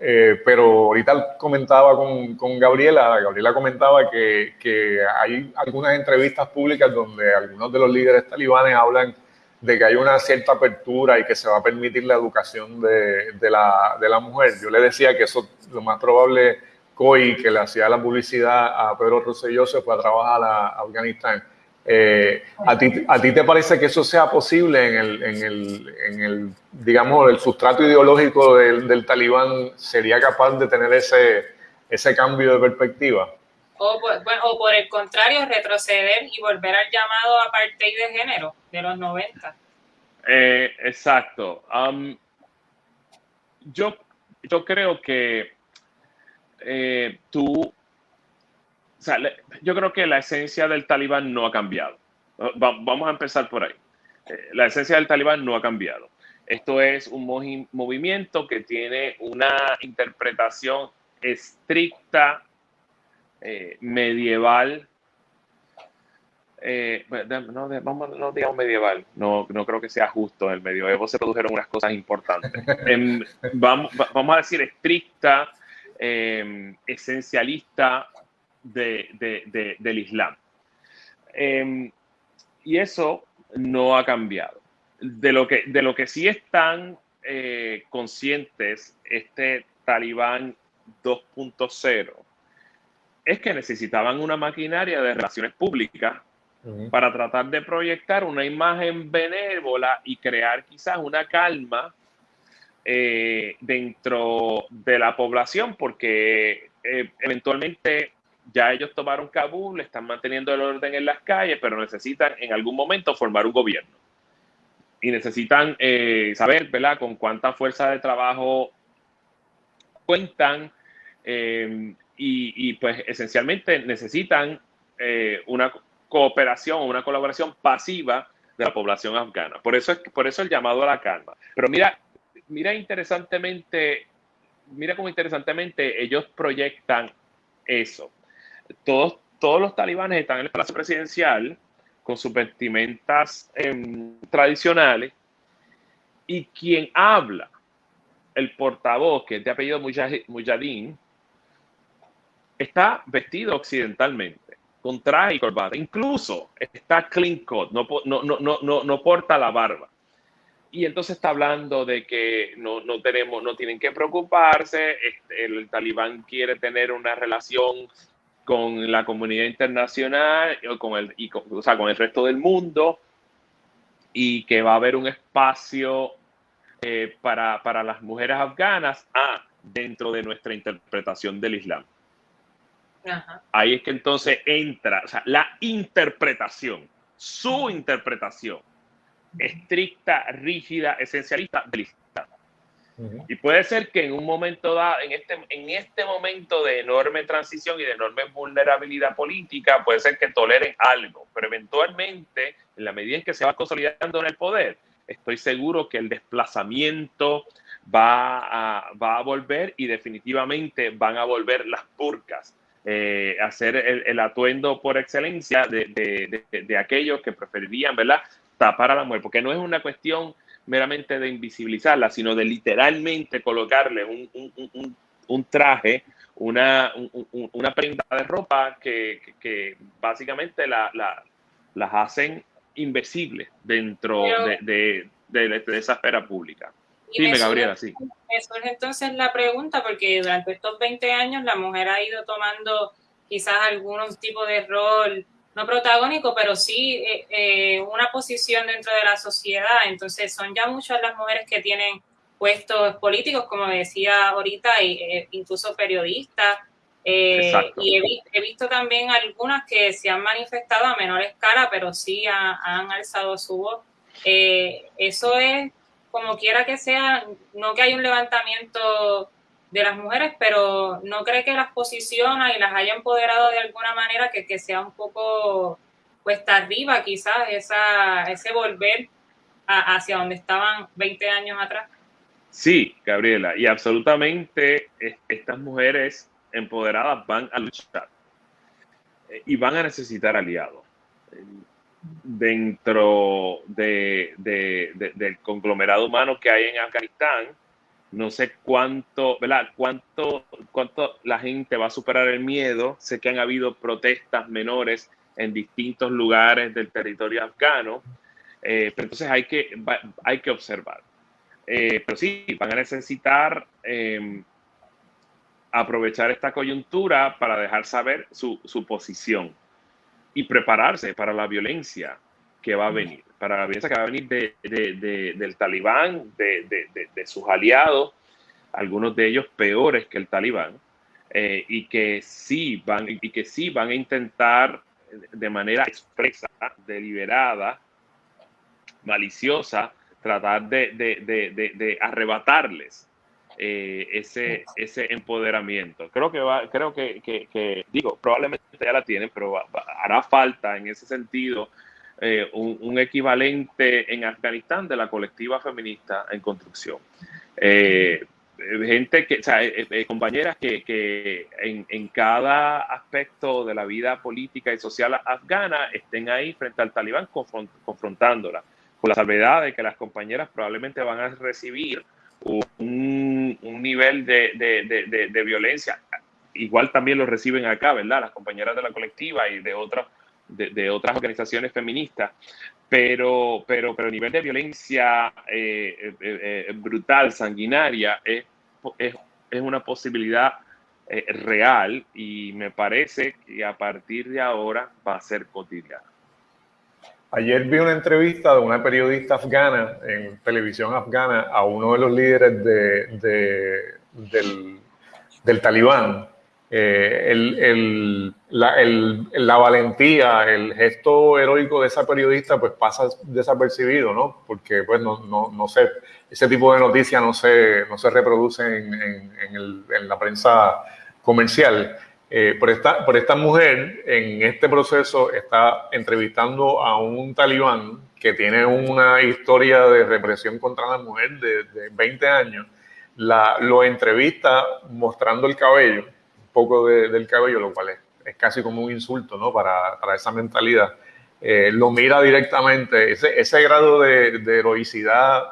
[SPEAKER 2] Eh, pero ahorita comentaba con, con, Gabriela, Gabriela comentaba que, que, hay algunas entrevistas públicas donde algunos de los líderes talibanes hablan de que hay una cierta apertura y que se va a permitir la educación de, de, la, de la mujer. Yo le decía que eso lo más probable COI, que le hacía la publicidad a Pedro Rosselló, se fue a trabajar a, Afganistán. Eh, ¿a, ti, ¿A ti te parece que eso sea posible en el, en el, en el digamos, el sustrato ideológico del, del, talibán sería capaz de tener ese, ese cambio de perspectiva?
[SPEAKER 1] O por, o por el contrario, retroceder y volver al llamado apartheid de género de los 90.
[SPEAKER 3] Eh, exacto. Um, yo, yo creo que eh, tú, yo creo que la esencia del talibán no ha cambiado. vamos a empezar por ahí. Eh, la esencia del talibán no ha cambiado. Esto es un movimiento que tiene una interpretación estricta, eh, medieval. no, no, digamos medieval, no, no creo que sea justo. En el medioevo se produjeron unas cosas importantes. vamos, vamos a decir estricta, Em, esencialista del Islam. Em, y eso no ha cambiado. De lo que, de lo que sí están eh, conscientes este talibán 2.0 es que necesitaban una maquinaria de relaciones públicas para tratar de proyectar una imagen benévola y crear quizás una calma eh, dentro de la población porque eh, eventualmente ya ellos tomaron Kabul, están manteniendo el orden en las calles, pero necesitan en algún momento formar un gobierno. Y necesitan eh, saber, ¿verdad?, con cuánta fuerza de trabajo cuentan y, y, pues esencialmente necesitan una cooperación, una colaboración pasiva de la población afgana. Por eso, es, por eso el llamado a la calma. Pero mira, mira interesantemente mira cómo interesantemente ellos proyectan eso. Todos, todos los talibanes están en el palacio presidencial con sus vestimentas em, tradicionales y quien habla, el portavoz, que es de apellido Mujadin, está vestido occidentalmente, con traje y corbata. Incluso está clean cut, no, no, no, no porta la barba. Y entonces está hablando de que no, no tenemos, no tienen que preocuparse, este, el, talibán quiere tener una relación con la comunidad internacional con el, y con, o sea, con el resto del mundo y que va a haber un espacio eh, para, para, las mujeres afganas ah, dentro de nuestra interpretación del Islam. Ahí es que entonces entra o sea, la interpretación, su interpretación estricta, rígida, esencialista del Islam. Y puede ser que en un momento dado, en este, en este momento de enorme transición y de enorme vulnerabilidad política, puede ser que toleren algo, pero eventualmente, en la medida en que se va consolidando en el poder, estoy seguro que el desplazamiento va a, va a volver y definitivamente van a volver las burcas. Eh, hacer el, atuendo por excelencia de, de, de, aquellos que preferirían, ¿verdad? Tapar a la mujer, porque no es una cuestión meramente de invisibilizarla, sino de literalmente colocarle un, un, un, traje, una, una, prenda de ropa que, que, básicamente la, la, las hacen invisibles dentro de, de, de, esa esfera pública.
[SPEAKER 1] Dime, Gabriela, sí. Eso es entonces la pregunta, porque durante estos 20 años la mujer ha ido tomando quizás algunos tipos de rol no protagónico, pero sí eh, eh, una posición dentro de la sociedad. Entonces son ya muchas las mujeres que tienen puestos políticos, como decía ahorita, e, e incluso periodistas. Eh, y he, visto también algunas que se han manifestado a menor escala, pero sí han alzado su voz. eso es, como quiera que sea, no que hay un levantamiento de las mujeres, pero no cree que las posiciona y las haya empoderado de alguna manera que, que sea un poco cuesta arriba quizás esa, ese volver hacia donde estaban 20 años atrás.
[SPEAKER 3] Sí, Gabriela, y absolutamente estas mujeres empoderadas van a luchar eh, y van a necesitar aliados dentro de, del conglomerado humano que hay en Afganistán no sé cuánto, ¿verdad? Cuánto, cuánto la gente va a superar el miedo. Sé que han habido protestas menores en distintos lugares del territorio afgano, eh, pero entonces hay que, hay que observar. Eh, pero sí, van a necesitar em, aprovechar esta coyuntura para dejar saber su, su posición y prepararse para la violencia que va a venir, para la violencia que va a venir de, de, del talibán, de, sus aliados, algunos de ellos peores que el talibán, eh, y, que sí van, y que sí van a intentar de manera expresa, deliberada, maliciosa, tratar de, arrebatarles eh, ese, ese empoderamiento. Creo que va, creo que, que, digo, probablemente ya la tienen, pero hará falta en ese sentido eh, un, equivalente en Afganistán de la colectiva feminista en construcción. Eh, gente que, o sea, eh, compañeras que, que en, en, cada aspecto de la vida política y social afgana estén ahí frente al talibán confrontándola, con la salvedad de que las compañeras probablemente van a recibir un, un nivel de, de, de, de, violencia. Igual también lo reciben acá, ¿verdad? Las compañeras de la colectiva y de otras de, otras organizaciones feministas, pero, pero, pero a nivel de violencia eh, eh, eh, brutal, sanguinaria, es, es, es una posibilidad real y me parece que a partir de ahora va a ser cotidiana.
[SPEAKER 2] Ayer vi una entrevista de una periodista afgana en televisión afgana a uno de los líderes de, de, del, del talibán eh, el, la, el, la, valentía, el gesto heroico de esa periodista, pues pasa desapercibido, ¿no? Porque, pues, no, no, no sé, ese tipo de noticias no se, no se reproducen en, en, el, en la prensa comercial. Eh, por, esta, por esta mujer, en este proceso, está entrevistando a un talibán que tiene una historia de represión contra la mujer de, de 20 años la, lo entrevista mostrando el cabello, poco del cabello, lo cual es, casi como un insulto ¿no? para, para esa mentalidad. Eh, lo mira directamente, ese, ese grado de, heroicidad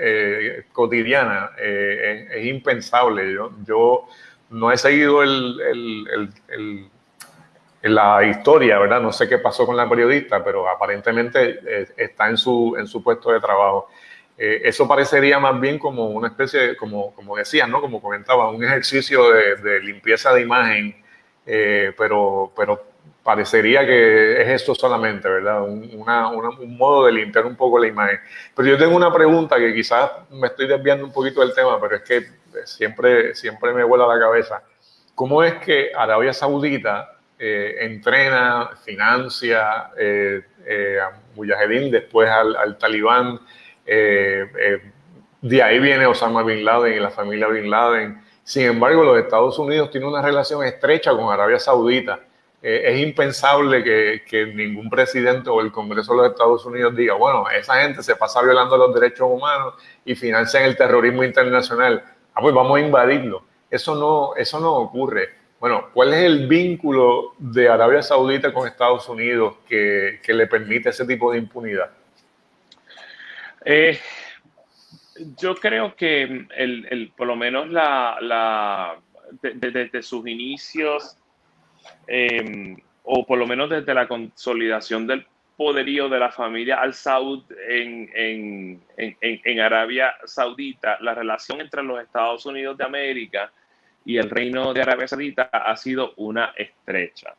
[SPEAKER 2] eh, cotidiana eh, es, impensable. Yo, yo, no he seguido el, el, el, la historia, ¿verdad? No sé qué pasó con la periodista, pero aparentemente está en su, en su puesto de trabajo. Eso parecería más bien como una especie, de, como, como decías, ¿no? Como comentaba, un ejercicio de, de limpieza de imagen, pero, pero parecería que es esto solamente, ¿verdad? Un, un, modo de limpiar un poco la imagen. Pero yo tengo una pregunta que quizás me estoy desviando un poquito del tema, pero es que siempre, siempre me vuela la cabeza. ¿Cómo es que Arabia Saudita eh, entrena, financia eh, eh, a Mujahedin, después al, al talibán? De ahí viene Osama Bin Laden y la familia Bin Laden. Sin embargo, los Estados Unidos tienen una relación estrecha con Arabia Saudita eh, es impensable que, ningún presidente o el Congreso de los Estados Unidos diga, bueno, esa gente se pasa violando los derechos humanos y financian el terrorismo internacional. Ah, pues vamos a invadirlo. Eso no, eso no ocurre. Bueno, ¿cuál es el vínculo de Arabia Saudita con Estados Unidos que, le permite ese tipo de impunidad?
[SPEAKER 3] Eh, yo creo que el, por lo menos la, desde sus inicios Em, o por lo menos desde la consolidación del poderío de la familia Al Saud en, en, en, Arabia Saudita, la relación entre los Estados Unidos de América y el Reino de Arabia Saudita ha sido una estrecha.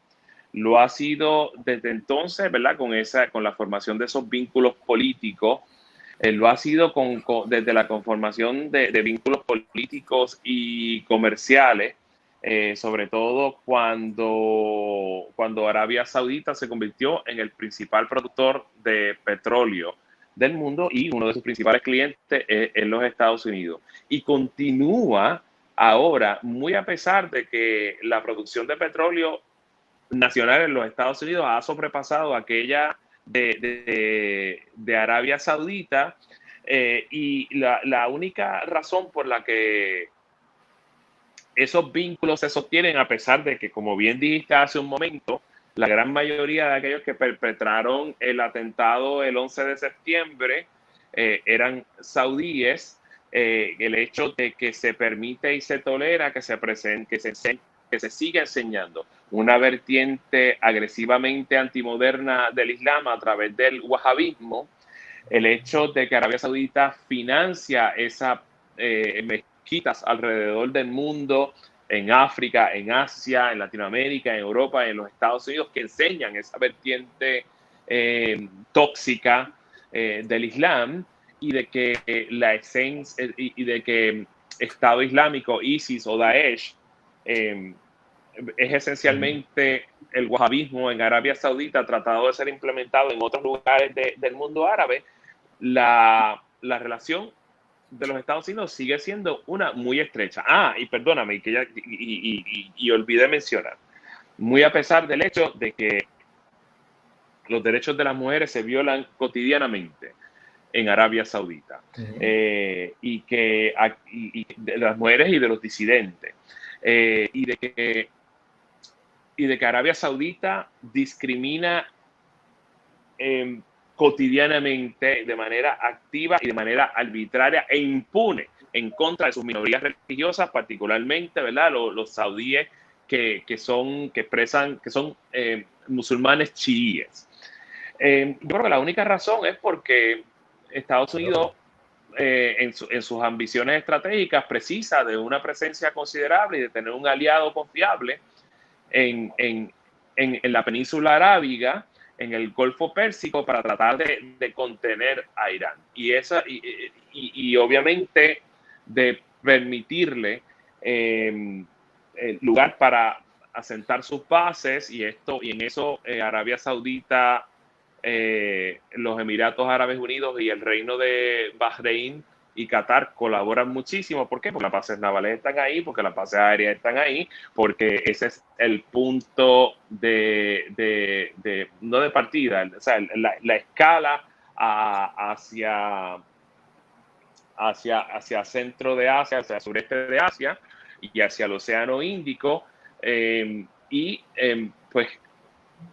[SPEAKER 3] Lo ha sido desde entonces, ¿verdad? Con, esa, con la formación de esos vínculos políticos, eh, lo ha sido con, desde la conformación de, vínculos políticos y comerciales eh, sobre todo cuando, cuando Arabia Saudita se convirtió en el principal productor de petróleo del mundo y uno de sus principales clientes en los Estados Unidos. Y continúa ahora, muy a pesar de que la producción de petróleo nacional en los Estados Unidos ha sobrepasado aquella de, de, Arabia Saudita, eh, y la, la, única razón por la que esos vínculos se sostienen a pesar de que, como bien dijiste hace un momento, la gran mayoría de aquellos que perpetraron el atentado el 11 de septiembre eh, eran saudíes. Eh, el hecho de que se permite y se tolera que se, presente, que se, que se siga enseñando una vertiente agresivamente antimoderna del Islam a través del wahabismo, el hecho de que Arabia Saudita financia esa eh, quitas alrededor del mundo, en África, en Asia, en Latinoamérica, en Europa, en los Estados Unidos, que enseñan esa vertiente eh, tóxica eh, del Islam y de que la esencia y, de que Estado Islámico, ISIS o Daesh es esencialmente el wahabismo en Arabia Saudita tratado de ser implementado en otros lugares del mundo árabe, la, la relación de los Estados Unidos sigue siendo una muy estrecha. Ah, y perdóname, que ya, y, y, olvidé mencionar, muy a pesar del hecho de que los derechos de las mujeres se violan cotidianamente en Arabia Saudita eh, y que de las mujeres y de los disidentes eh, y de que y de que Arabia Saudita discrimina eh, cotidianamente, de manera activa y de manera arbitraria e impune en contra de sus minorías religiosas, particularmente, ¿verdad? Los, saudíes que, son, que expresan, que son eh, musulmanes chiíes. Eh, yo creo que la única razón es porque Estados Unidos, eh, en, sus ambiciones estratégicas, precisa de una presencia considerable y de tener un aliado confiable en, en la península arábiga en el Golfo Pérsico para tratar de, contener a Irán. Y, esa, y, obviamente de permitirle eh, lugar para asentar sus bases y esto y en eso eh, Arabia Saudita, eh, los Emiratos Árabes Unidos y el Reino de Bahrein y Qatar colaboran muchísimo. ¿Por qué? Porque las bases navales están ahí, porque las bases aéreas están ahí, porque ese es el punto de, no de partida, o sea, la, escala hacia, hacia, hacia centro de Asia, hacia sureste de Asia y hacia el Océano Índico. Em, y em, pues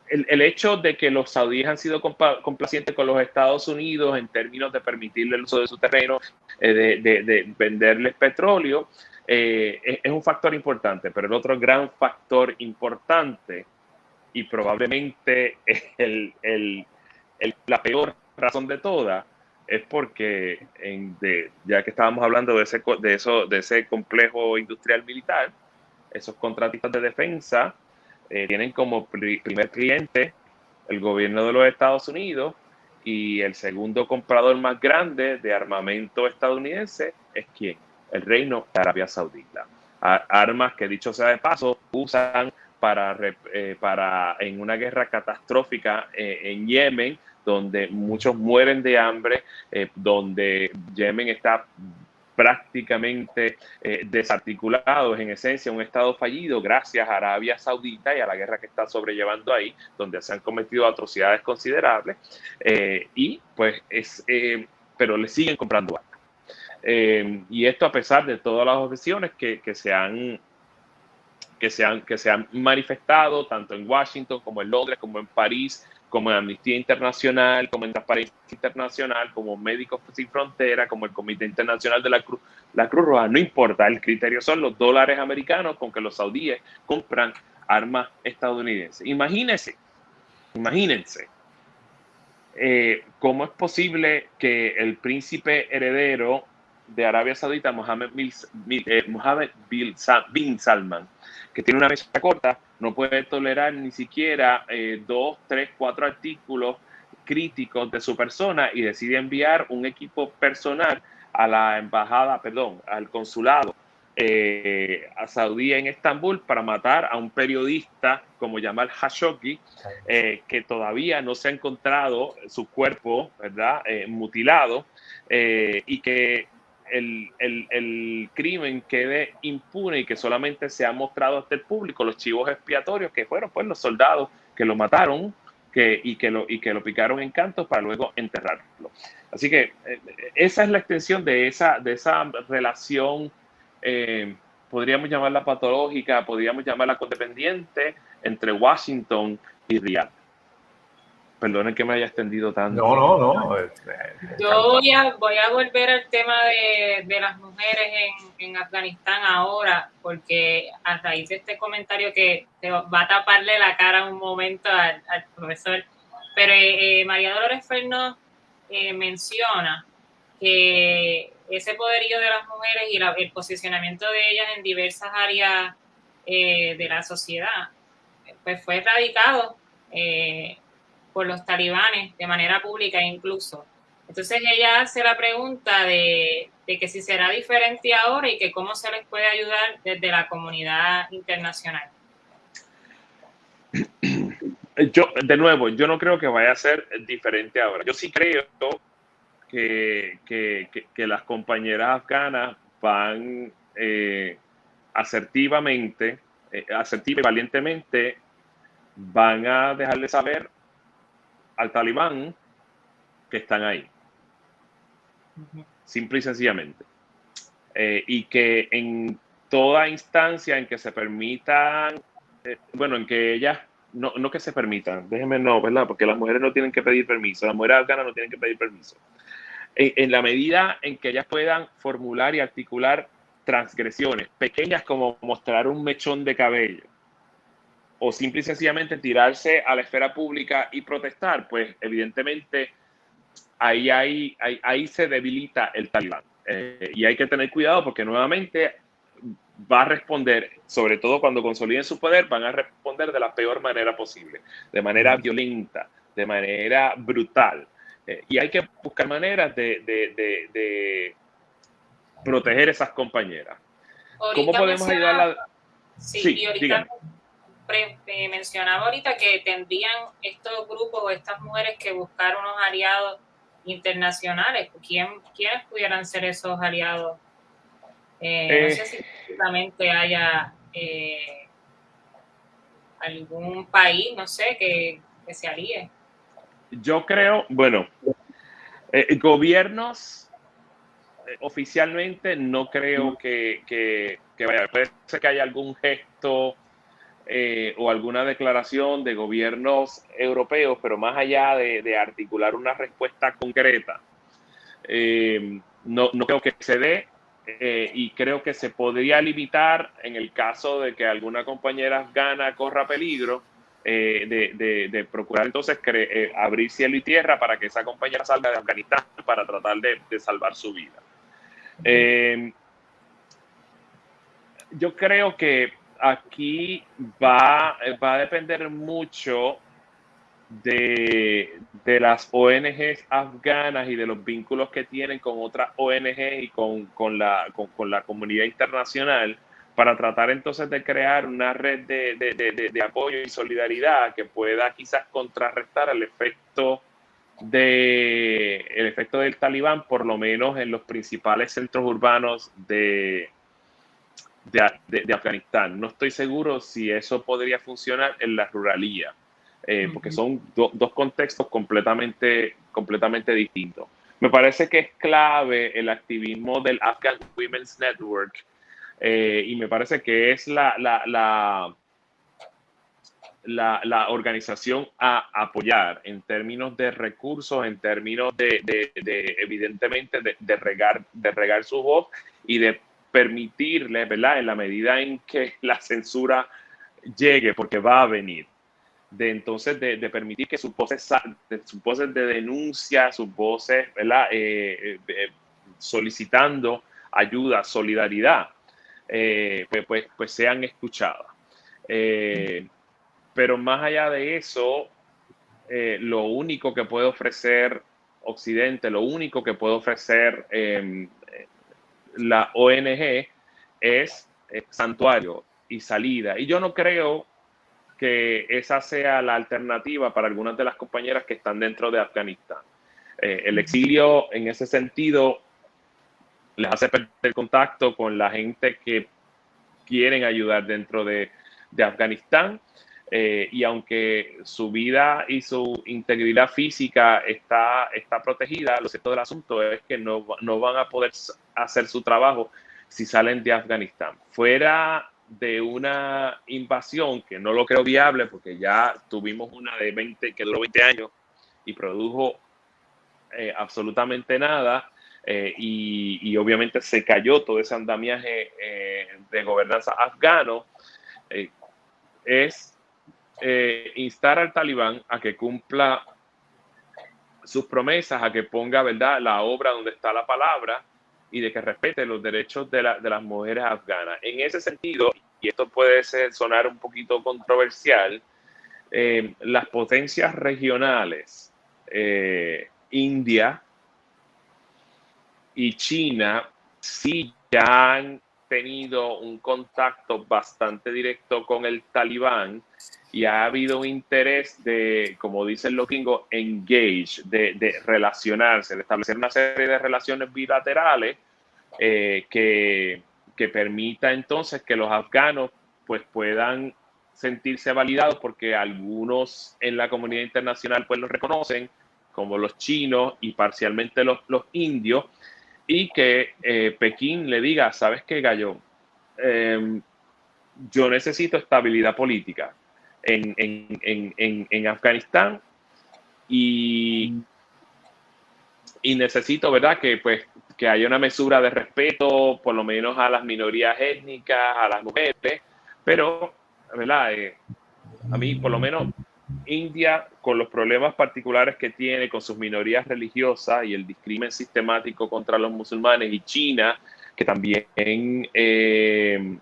[SPEAKER 3] el, el, hecho de que los saudíes han sido complacientes con los Estados Unidos en términos de permitirle el uso de su terreno, eh, de, de, de, venderles petróleo, eh, es, es, un factor importante. Pero el otro gran factor importante y probablemente el, el, la peor razón de todas es porque, en de, ya que estábamos hablando de ese, de, eso, de ese complejo industrial militar, esos contratistas de defensa eh, tienen como primer cliente el gobierno de los Estados Unidos y el segundo comprador más grande de armamento estadounidense es quién? El Reino de Arabia Saudita. armas que, dicho sea de paso, usan para, eh, en una guerra catastrófica eh, en Yemen, donde muchos mueren de hambre, eh, donde Yemen está prácticamente eh, desarticulado, en esencia un estado fallido gracias a Arabia Saudita y a la guerra que está sobrellevando ahí, donde se han cometido atrocidades considerables eh, y pues es, eh, pero le siguen comprando armas. Eh, y esto a pesar de todas las objeciones que, que se han que se, han, que se han manifestado tanto en Washington como en Londres, como en París, como en Amnistía Internacional, como en Transparencia Internacional, como Médicos Sin Frontera, como el Comité Internacional de la Cruz, la Cruz Roja, no importa, el criterio son los dólares americanos con que los saudíes compran armas estadounidenses. Imagínense, imagínense, eh, cómo es posible que el príncipe heredero de Arabia Saudita, Mohammed, eh, Mohammed bin Salman, que tiene una mesa corta, no puede tolerar ni siquiera eh, dos, tres, cuatro artículos críticos de su persona y decide enviar un equipo personal a la embajada, perdón, al consulado eh, a Saudí en Estambul para matar a un periodista como Jamal Khashoggi, eh, que todavía no se ha encontrado su cuerpo, ¿verdad?, eh, mutilado eh, y que el, el, el, crimen quede impune y que solamente se ha mostrado hasta el público los chivos expiatorios que fueron pues los soldados que lo mataron que, y, que lo, y que lo picaron en cantos para luego enterrarlo. Así que eh, esa es la extensión de esa, de esa relación, eh, podríamos llamarla patológica, podríamos llamarla codependiente entre Washington y Riyadh. Perdonen que me haya extendido tanto.
[SPEAKER 2] No, no, no.
[SPEAKER 1] Yo voy a, voy a volver al tema de, de las mujeres en, en, Afganistán ahora, porque a raíz de este comentario que te va a taparle la cara un momento al, al profesor, pero eh, María Dolores Fernández eh, menciona que ese poderío de las mujeres y la, el posicionamiento de ellas en diversas áreas eh, de la sociedad, pues fue erradicado eh, por los talibanes de manera pública incluso. Entonces ella hace la pregunta de, que si será diferente ahora y que cómo se les puede ayudar desde la comunidad internacional.
[SPEAKER 3] Yo, de nuevo, yo no creo que vaya a ser diferente ahora. Yo sí creo que, que, que, que las compañeras afganas van eh, asertivamente, eh, asertiva y valientemente, van a dejarle saber al talibán que están ahí. Simple y sencillamente. Eh, y que en toda instancia en que se permitan, eh, bueno, en que ellas, no, no que se permitan, déjenme no, ¿verdad? Porque las mujeres no tienen que pedir permiso, las mujeres afganas no tienen que pedir permiso. En, en la medida en que ellas puedan formular y articular transgresiones pequeñas como mostrar un mechón de cabello, o simple y sencillamente tirarse a la esfera pública y protestar, pues evidentemente ahí, ahí, ahí, ahí se debilita el talibán. Eh, y hay que tener cuidado porque nuevamente va a responder, sobre todo cuando consoliden su poder, van a responder de la peor manera posible, de manera violenta, de manera brutal. Eh, y hay que buscar maneras de, de, de, de proteger esas compañeras.
[SPEAKER 1] Ahorita
[SPEAKER 3] ¿Cómo podemos ayudarla?
[SPEAKER 1] Sí, sí, y ahorita díganme mencionaba ahorita que tendrían estos grupos o estas mujeres que buscar unos aliados internacionales. ¿Quién, ¿Quiénes pudieran ser esos aliados? Eh, eh, no sé si exactamente haya eh, algún país, no sé, que, que, se alíe.
[SPEAKER 3] Yo creo, bueno, gobiernos oficialmente no creo que, que, vaya. Puede ser que haya algún gesto eh, o alguna declaración de gobiernos europeos, pero más allá de, articular una respuesta concreta, eh, no, no, creo que se dé. Eh, y creo que se podría limitar en el caso de que alguna compañera afgana corra peligro de, de, procurar entonces abrir cielo y tierra para que esa compañera salga de Afganistán para tratar de, salvar su vida. Eh, yo creo que aquí va, va a depender mucho de, las ONGs afganas y de los vínculos que tienen con otras ONG y con, la, con, la comunidad internacional para tratar entonces de crear una red de, de, apoyo y solidaridad que pueda quizás contrarrestar el efecto de el efecto del talibán, por lo menos en los principales centros urbanos de, de, Afganistán. No estoy seguro si eso podría funcionar en la ruralía, eh, porque son dos contextos completamente, completamente distintos. Me parece que es clave el activismo del Afghan Women's Network eh, y me parece que es la, la, la la, organización a apoyar en términos de recursos, en términos de, evidentemente, de, regar, de regar su voz y de permitirle, ¿verdad? En la medida en que la censura llegue, porque va a venir, de entonces de, permitir que sus voces, sus voces de denuncia, sus voces, ¿verdad? Eh, eh, solicitando ayuda, solidaridad, eh, pues, pues, pues, sean escuchadas. Pero más allá de eso, eh, lo único que puede ofrecer Occidente, lo único que puede ofrecer em, la ONG es santuario y salida. Y yo no creo que esa sea la alternativa para algunas de las compañeras que están dentro de Afganistán. Eh, el exilio, en ese sentido, les hace perder contacto con la gente que quieren ayudar dentro de, de Afganistán eh, y aunque su vida y su integridad física está, está protegida, lo cierto del asunto es que no, no van a poder hacer su trabajo si salen de Afganistán. Fuera de una invasión, que no lo creo viable porque ya tuvimos una de 20 que duró 20 años y produjo eh, absolutamente nada, eh, y, y, obviamente se cayó todo ese andamiaje de gobernanza afgano, es eh, instar al talibán a que cumpla sus promesas, a que ponga verdad la obra donde está la palabra y de que respete los derechos de, las mujeres afganas. En ese sentido, y esto puede sonar un poquito controversial, eh, las potencias regionales, eh, India y China, sí ya han tenido un contacto bastante directo con el talibán y ha habido un interés de, como dicen los gringos, engage, de, relacionarse, de establecer una serie de relaciones bilaterales eh, que, que, permita entonces que los afganos pues puedan sentirse validados porque algunos en la comunidad internacional pues los reconocen como los chinos y parcialmente los, los indios y que eh, Pekín le diga, ¿sabes qué, Gallo? Em, yo necesito estabilidad política en, Afganistán y, y, necesito, ¿verdad? Que, pues, que haya una mesura de respeto, por lo menos a las minorías étnicas, a las mujeres, pero, ¿verdad? Eh, a mí, por lo menos, India, con los problemas particulares que tiene con sus minorías religiosas y el discrimen sistemático contra los musulmanes, y China, que también eh,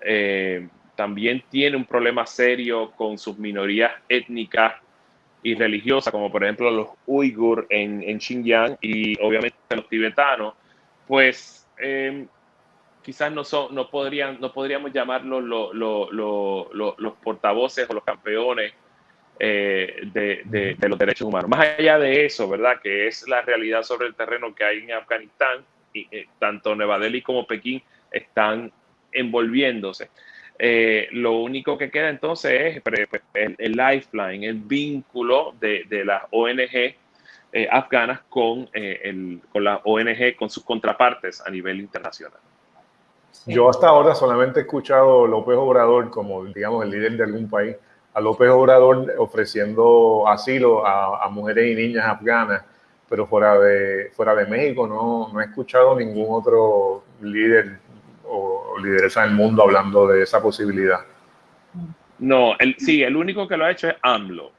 [SPEAKER 3] eh, también tiene un problema serio con sus minorías étnicas y religiosas, como por ejemplo los uigur en, en Xinjiang y obviamente los tibetanos, pues em, quizás no, son, no, podrían, no podríamos llamarlos los portavoces o los campeones eh, de, los derechos humanos. Más allá de eso, ¿verdad? Que es la realidad sobre el terreno que hay en Afganistán, y eh, tanto Nueva Delhi como Pekín están envolviéndose. Eh, lo único que queda entonces es pues, el, lifeline, el vínculo de, las ONG afganas con, con la ONG, con sus contrapartes a nivel internacional.
[SPEAKER 2] Yo hasta ahora solamente he escuchado a López Obrador como, digamos, el líder de algún país, a López Obrador ofreciendo asilo a, mujeres y niñas afganas, pero fuera de, fuera de México no, no he escuchado ningún otro líder o lideresa del mundo hablando de esa posibilidad.
[SPEAKER 3] No, el, sí, el único que lo ha hecho es AMLO.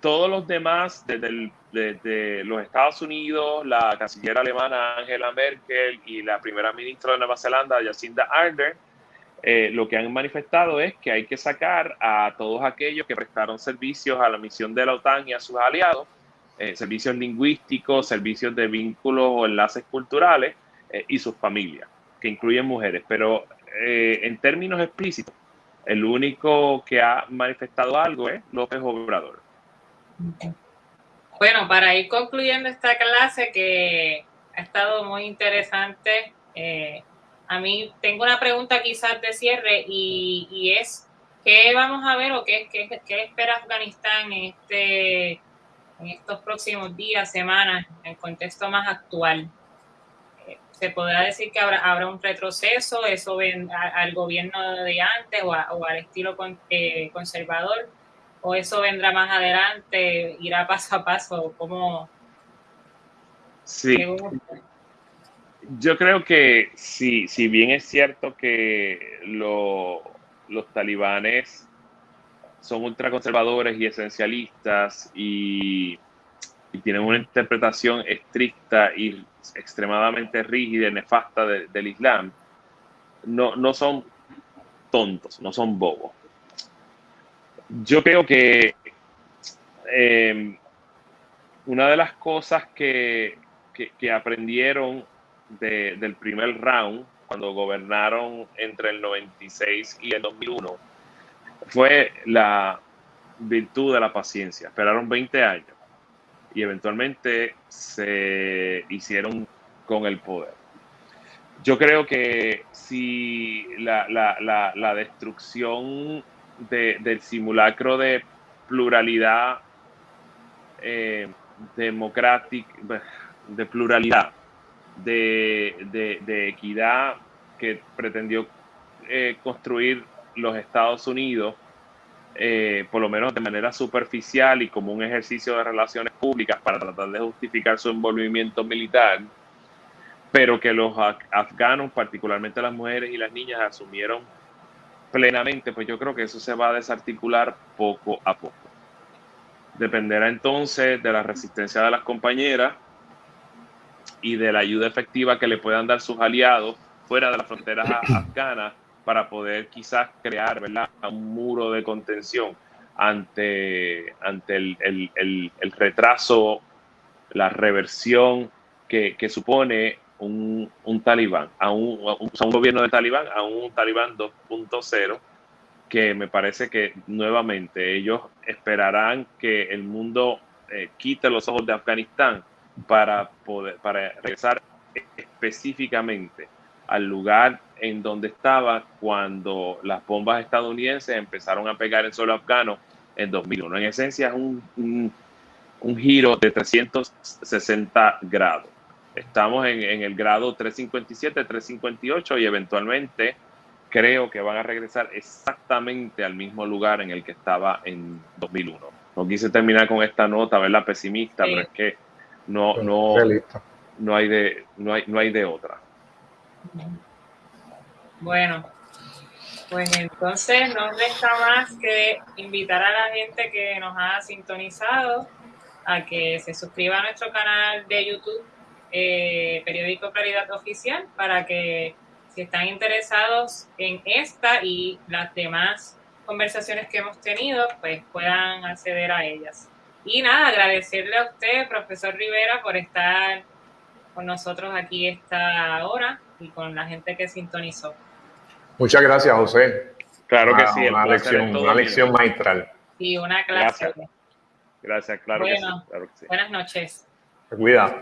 [SPEAKER 3] Todos los demás, desde, los Estados Unidos, la canciller alemana Angela Merkel y la primera ministra de Nueva Zelanda, Jacinda Ardern, eh, lo que han manifestado es que hay que sacar a todos aquellos que prestaron servicios a la misión de la OTAN y a sus aliados, eh, servicios lingüísticos, servicios de vínculos o enlaces culturales eh, y sus familias, que incluyen mujeres. Pero en términos explícitos, el único que ha manifestado algo es López Obrador.
[SPEAKER 1] Bueno, para ir concluyendo esta clase que ha estado muy interesante, a mí tengo una pregunta quizás de cierre y, es, ¿qué vamos a ver o qué, qué, espera Afganistán en, este, en estos próximos días, semanas, en el contexto más actual? se podrá decir que habrá, habrá un retroceso, eso ven al gobierno de antes o, al estilo eh, conservador, o eso vendrá más adelante, irá paso a paso, como...
[SPEAKER 3] Sí. Yo creo que si, si bien es cierto que los talibanes son ultraconservadores y esencialistas y tienen una interpretación estricta y extremadamente rígida y nefasta del Islam, no, no son tontos, no son bobos. Yo creo que em, una de las cosas que, que, aprendieron del primer round, cuando gobernaron entre el 96 y el 2001, fue la virtud de la paciencia. Esperaron 20 años y eventualmente se hicieron con el poder. Yo creo que si la, destrucción del simulacro de pluralidad eh, democrática, de pluralidad, de, equidad que pretendió eh, construir los Estados Unidos, eh, por lo menos de manera superficial y como un ejercicio de relaciones públicas para tratar de justificar su envolvimiento militar, pero que los afganos, particularmente las mujeres y las niñas, asumieron plenamente, pues yo creo que eso se va a desarticular poco a poco. Dependerá entonces de la resistencia de las compañeras y de la ayuda efectiva que le puedan dar sus aliados fuera de las fronteras afganas para poder quizás crear ¿verdad? un muro de contención ante, ante el, retraso, la reversión que, supone un, talibán, a un, un, gobierno de talibán, a un talibán 2.0, que me parece que nuevamente ellos esperarán que el mundo eh, quite los ojos de Afganistán para poder para regresar específicamente al lugar en donde estaba cuando las bombas estadounidenses empezaron a pegar en suelo afgano en 2001. En esencia es un, un, giro de 360 grados. Estamos en, en, el grado 357, 358 y eventualmente creo que van a regresar exactamente al mismo lugar en el que estaba en 2001. No quise terminar con esta nota, ¿verdad? Pesimista, pero es que no, no, no, hay de, no, hay, no hay de otra.
[SPEAKER 1] Bueno, pues entonces no resta más que invitar a la gente que nos ha sintonizado a que se suscriba a nuestro canal de YouTube, eh, Periódico Claridad Oficial, para que si están interesados en esta y las demás conversaciones que hemos tenido, pues puedan acceder a ellas. Y nada, agradecerle a usted, profesor Rivera, por estar con nosotros aquí esta hora y con la gente que sintonizó.
[SPEAKER 2] Muchas gracias, José.
[SPEAKER 3] Claro que sí.
[SPEAKER 2] Una lección, una lección maestral.
[SPEAKER 1] Y una clase.
[SPEAKER 3] Gracias, claro, que sí,
[SPEAKER 1] Buenas noches.
[SPEAKER 2] Cuida.